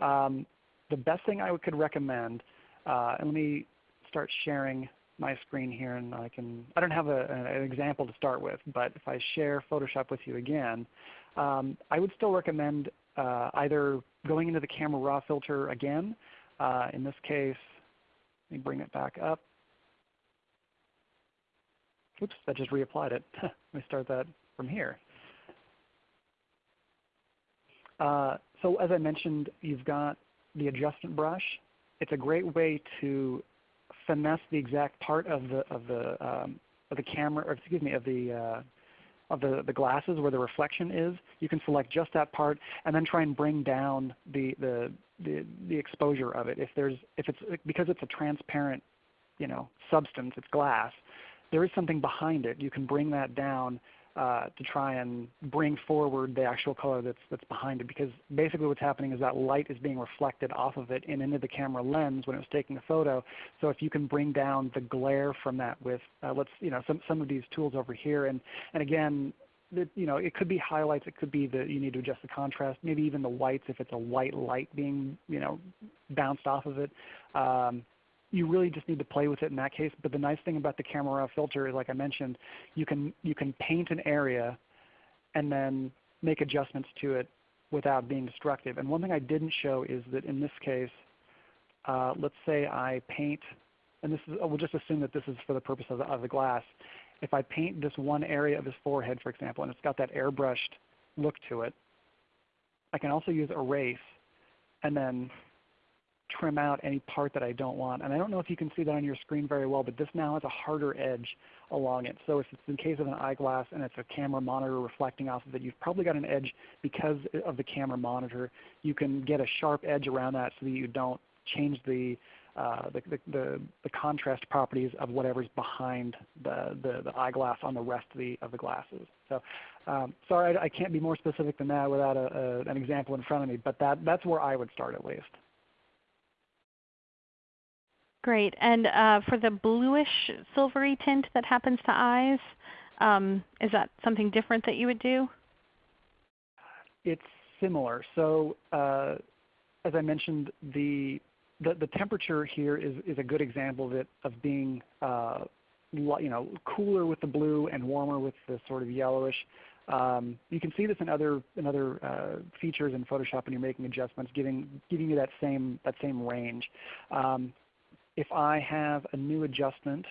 Um, the best thing I could recommend, uh, and let me start sharing my screen here, and I can. I don't have a, an example to start with, but if I share Photoshop with you again, um, I would still recommend uh, either going into the camera raw filter again. Uh, in this case, let me bring it back up. Oops, that just reapplied it. <laughs> let me start that from here. Uh, so as I mentioned, you've got the adjustment brush. It's a great way to finesse the exact part of the of the um, of the camera, or excuse me, of the uh, of the, the glasses where the reflection is, you can select just that part and then try and bring down the, the, the, the exposure of it. If, there's, if it's, because it's a transparent you know, substance, it's glass, there is something behind it. You can bring that down uh, to try and bring forward the actual color that's, that's behind it because basically what's happening is that light is being reflected off of it and into the camera lens when it was taking the photo. So if you can bring down the glare from that with uh, let's, you know, some, some of these tools over here and, and again the, you know, it could be highlights. It could be that you need to adjust the contrast. Maybe even the whites if it's a white light being you know bounced off of it. Um, you really just need to play with it in that case. But the nice thing about the camera raw filter is, like I mentioned, you can you can paint an area and then make adjustments to it without being destructive. And one thing I didn't show is that in this case, uh, let's say I paint, and this is, we'll just assume that this is for the purpose of the, of the glass. If I paint this one area of his forehead, for example, and it's got that airbrushed look to it, I can also use erase and then trim out any part that I don't want. And I don't know if you can see that on your screen very well, but this now has a harder edge along it. So if it's in case of an eyeglass and it's a camera monitor reflecting off of it, you've probably got an edge because of the camera monitor. You can get a sharp edge around that so that you don't change the uh, the, the, the, the, contrast properties of whatever's behind the, the, the, eyeglass on the rest of the, of the glasses. So um, sorry, I, I, can't be more specific than that without a, a, an example in front of me, but that, that's where I would start at least. Great. And uh, for the bluish silvery tint that happens to eyes, um, is that something different that you would do? It's similar. So uh, as I mentioned, the, the, the, temperature here is, is a good example of it, of being uh, you know, cooler with the blue and warmer with the sort of yellowish. Um, you can see this in other, in other uh, features in Photoshop when you're making adjustments, giving, giving you that same, that same range. Um, if I have a new adjustment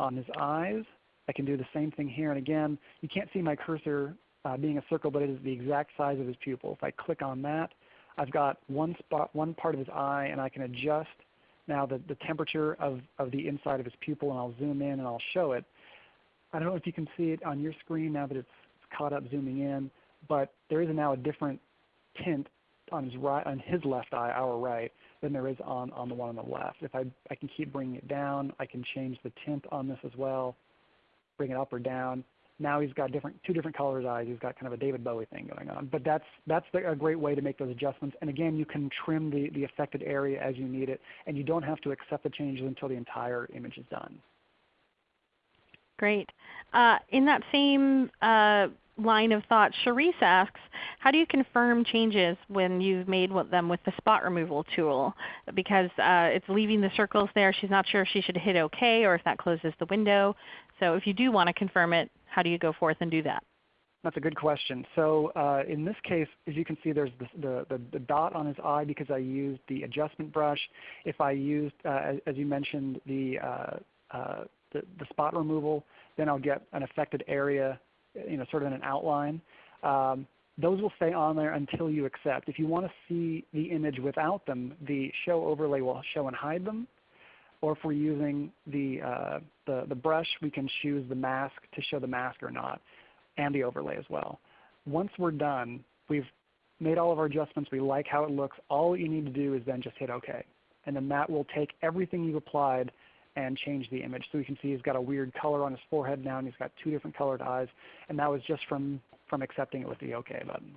on his eyes, I can do the same thing here. And again, you can't see my cursor uh, being a circle, but it is the exact size of his pupil. If I click on that, I've got one spot, one part of his eye, and I can adjust now the, the temperature of, of the inside of his pupil, and I'll zoom in and I'll show it. I don't know if you can see it on your screen now that it's caught up zooming in, but there is now a different tint on his right, on his left eye, our right, than there is on, on the one on the left. If I, I can keep bringing it down, I can change the tint on this as well, bring it up or down. Now he's got different, two different colors eyes. He's got kind of a David Bowie thing going on. But that's, that's the, a great way to make those adjustments. And again, you can trim the, the affected area as you need it, and you don't have to accept the changes until the entire image is done. Great. Uh, in that same uh, line of thought, Sharice asks, how do you confirm changes when you've made them with the spot removal tool? Because uh, it's leaving the circles there. She's not sure if she should hit OK or if that closes the window. So if you do want to confirm it, how do you go forth and do that? That's a good question. So uh, in this case, as you can see, there's the, the, the, dot on his eye because I used the adjustment brush. If I used, uh, as, as, you mentioned, the, uh, uh, the, the, spot removal, then I'll get an affected area, you know, sort of in an outline. Um, those will stay on there until you accept. If you want to see the image without them, the show overlay will show and hide them or if we're using the, uh, the, the brush, we can choose the mask to show the mask or not, and the overlay as well. Once we're done, we've made all of our adjustments, we like how it looks, all you need to do is then just hit OK. And then that will take everything you've applied and change the image. So you can see he's got a weird color on his forehead now, and he's got two different colored eyes. And that was just from, from accepting it with the OK button.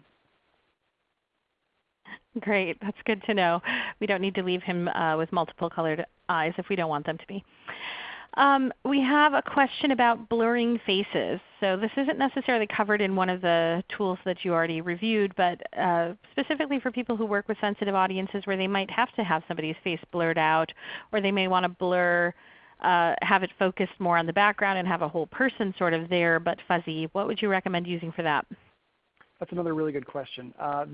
Great. That's good to know. We don't need to leave him uh, with multiple colored eyes if we don't want them to be. Um, we have a question about blurring faces. So this isn't necessarily covered in one of the tools that you already reviewed, but uh, specifically for people who work with sensitive audiences where they might have to have somebody's face blurred out, or they may want to blur, uh, have it focused more on the background and have a whole person sort of there but fuzzy. What would you recommend using for that? That's another really good question. Uh,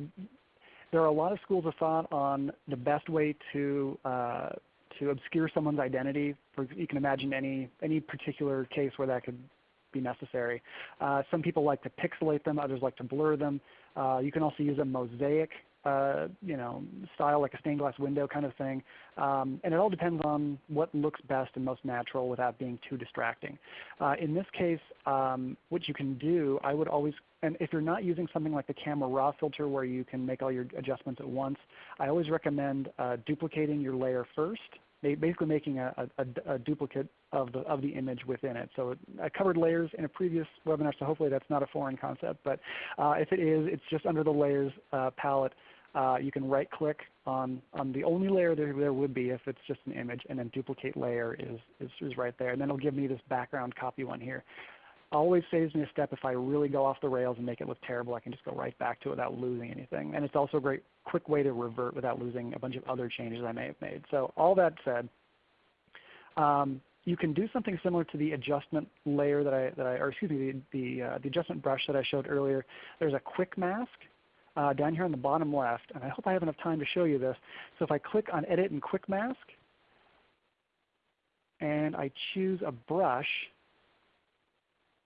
there are a lot of schools of thought on the best way to uh, to obscure someone's identity. For, you can imagine any any particular case where that could be necessary. Uh, some people like to pixelate them, others like to blur them. Uh, you can also use a mosaic uh, you know, style like a stained glass window kind of thing. Um, and it all depends on what looks best and most natural without being too distracting. Uh, in this case, um, what you can do, I would always, and if you're not using something like the Camera Raw filter where you can make all your adjustments at once, I always recommend uh, duplicating your layer first basically making a, a, a, duplicate of the, of the image within it. So I covered layers in a previous webinar, so hopefully that's not a foreign concept. But uh, if it is, it's just under the layers uh, palette uh, you can right click on, on the only layer there, there would be if it's just an image and then duplicate layer is, is, is right there. And then it'll give me this background copy one here. Always saves me a step if I really go off the rails and make it look terrible. I can just go right back to it without losing anything. And it's also a great quick way to revert without losing a bunch of other changes I may have made. So all that said, um, you can do something similar to the adjustment layer that I, that I or excuse me, the, the, uh, the adjustment brush that I showed earlier. There's a quick mask uh, down here on the bottom left. And I hope I have enough time to show you this. So if I click on Edit and Quick Mask, and I choose a brush,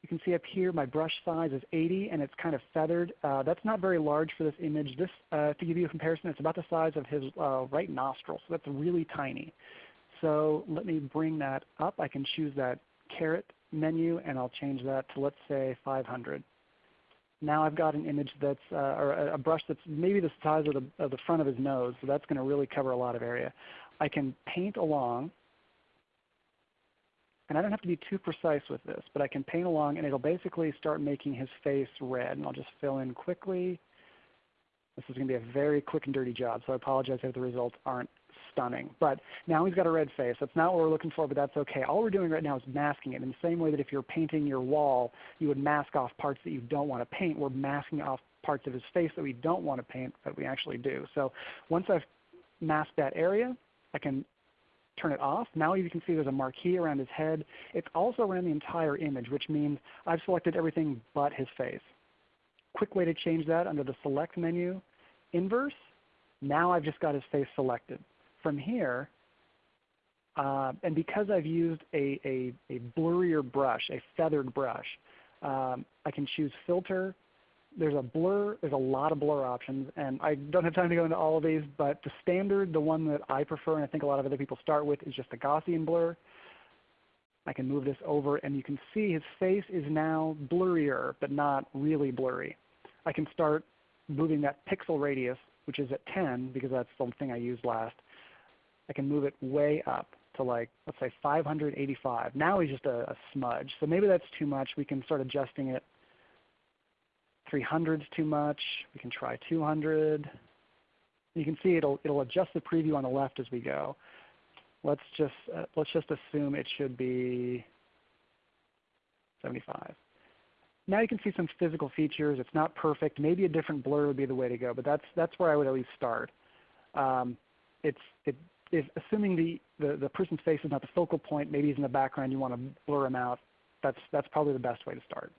you can see up here my brush size is 80 and it's kind of feathered. Uh, that's not very large for this image. This, uh, to give you a comparison, it's about the size of his uh, right nostril. So that's really tiny. So let me bring that up. I can choose that caret menu and I'll change that to let's say 500 now I've got an image that's, uh, or a brush that's maybe the size of the, of the front of his nose, so that's going to really cover a lot of area. I can paint along, and I don't have to be too precise with this, but I can paint along and it'll basically start making his face red. And I'll just fill in quickly. This is going to be a very quick and dirty job, so I apologize if the results aren't stunning. But now he's got a red face. That's not what we're looking for, but that's okay. All we're doing right now is masking it in the same way that if you're painting your wall, you would mask off parts that you don't want to paint. We're masking off parts of his face that we don't want to paint, but we actually do. So once I've masked that area, I can turn it off. Now you can see there's a marquee around his head. It's also around the entire image, which means I've selected everything but his face. Quick way to change that under the Select menu, Inverse. Now I've just got his face selected from here, Uh, and because I've used a, a, a, blurrier brush, a feathered brush, um, I can choose filter. There's a blur, there's a lot of blur options, and I don't have time to go into all of these, but the standard, the one that I prefer and I think a lot of other people start with is just a Gaussian blur. I can move this over and you can see his face is now blurrier, but not really blurry. I can start moving that pixel radius, which is at 10 because that's the thing I used last. I can move it way up to like, let's say 585. Now he's just a, a smudge. So maybe that's too much. We can start adjusting it. 300 is too much. We can try 200. You can see it'll, it'll adjust the preview on the left as we go. Let's just, uh, let's just assume it should be 75. Now you can see some physical features. It's not perfect. Maybe a different blur would be the way to go, but that's, that's where I would at least start. Um, it's, it, if assuming the, the, the person's face is not the focal point, maybe he's in the background, you want to blur him out, that's, that's probably the best way to start.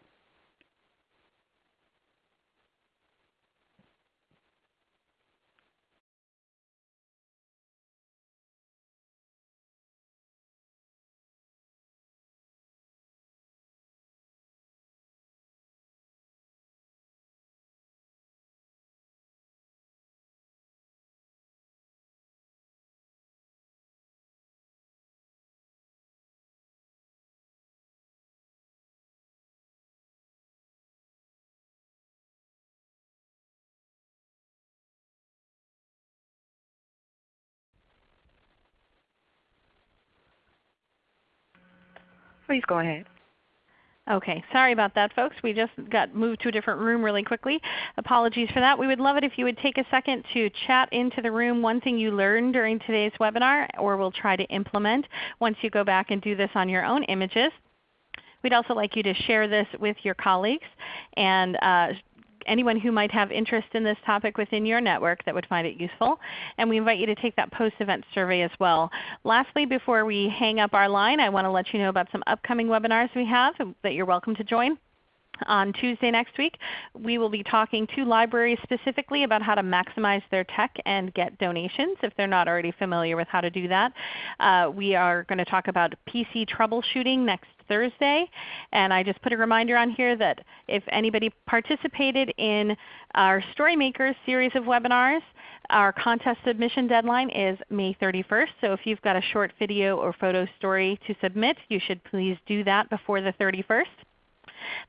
Please go ahead. Okay, sorry about that folks. We just got moved to a different room really quickly. Apologies for that. We would love it if you would take a second to chat into the room one thing you learned during today's webinar or we'll try to implement once you go back and do this on your own images. We'd also like you to share this with your colleagues and uh, anyone who might have interest in this topic within your network that would find it useful. And we invite you to take that post-event survey as well. Lastly, before we hang up our line, I want to let you know about some upcoming webinars we have that you're welcome to join. On Tuesday next week, we will be talking to libraries specifically about how to maximize their tech and get donations if they're not already familiar with how to do that. Uh, we are going to talk about PC troubleshooting next Thursday. And I just put a reminder on here that if anybody participated in our StoryMakers series of webinars, our contest submission deadline is May 31st. So if you've got a short video or photo story to submit, you should please do that before the 31st.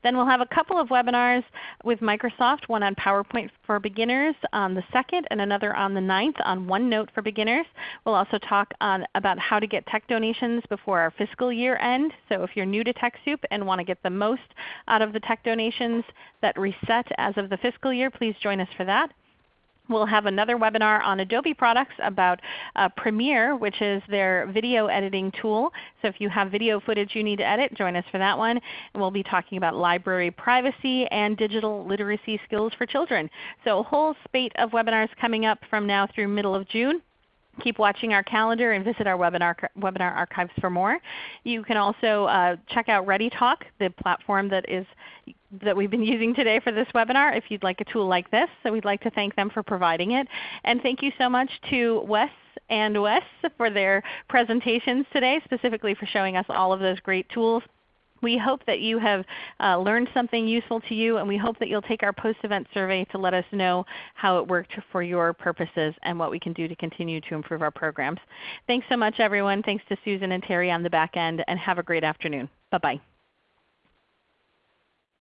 Then we'll have a couple of webinars with Microsoft, one on PowerPoint for beginners on the 2nd and another on the 9th on OneNote for beginners. We'll also talk on, about how to get tech donations before our fiscal year end. So if you're new to TechSoup and want to get the most out of the tech donations that reset as of the fiscal year, please join us for that. We'll have another webinar on Adobe products about uh, Premiere, which is their video editing tool. So if you have video footage you need to edit, join us for that one. And we'll be talking about library privacy and digital literacy skills for children. So a whole spate of webinars coming up from now through middle of June. Keep watching our calendar and visit our webinar, webinar archives for more. You can also uh, check out ReadyTalk, the platform that is that we've been <laughs> using today for this webinar if you'd like a tool like this. So we'd like to thank them for providing it. And thank you so much to Wes and Wes for their presentations today, specifically for showing us all of those great tools. We hope that you have uh, learned something useful to you, and we hope that you'll take our post-event survey to let us know how it worked for your purposes and what we can do to continue to improve our programs. Thanks so much everyone. Thanks to Susan and Terry on the back end, and have a great afternoon. Bye-bye.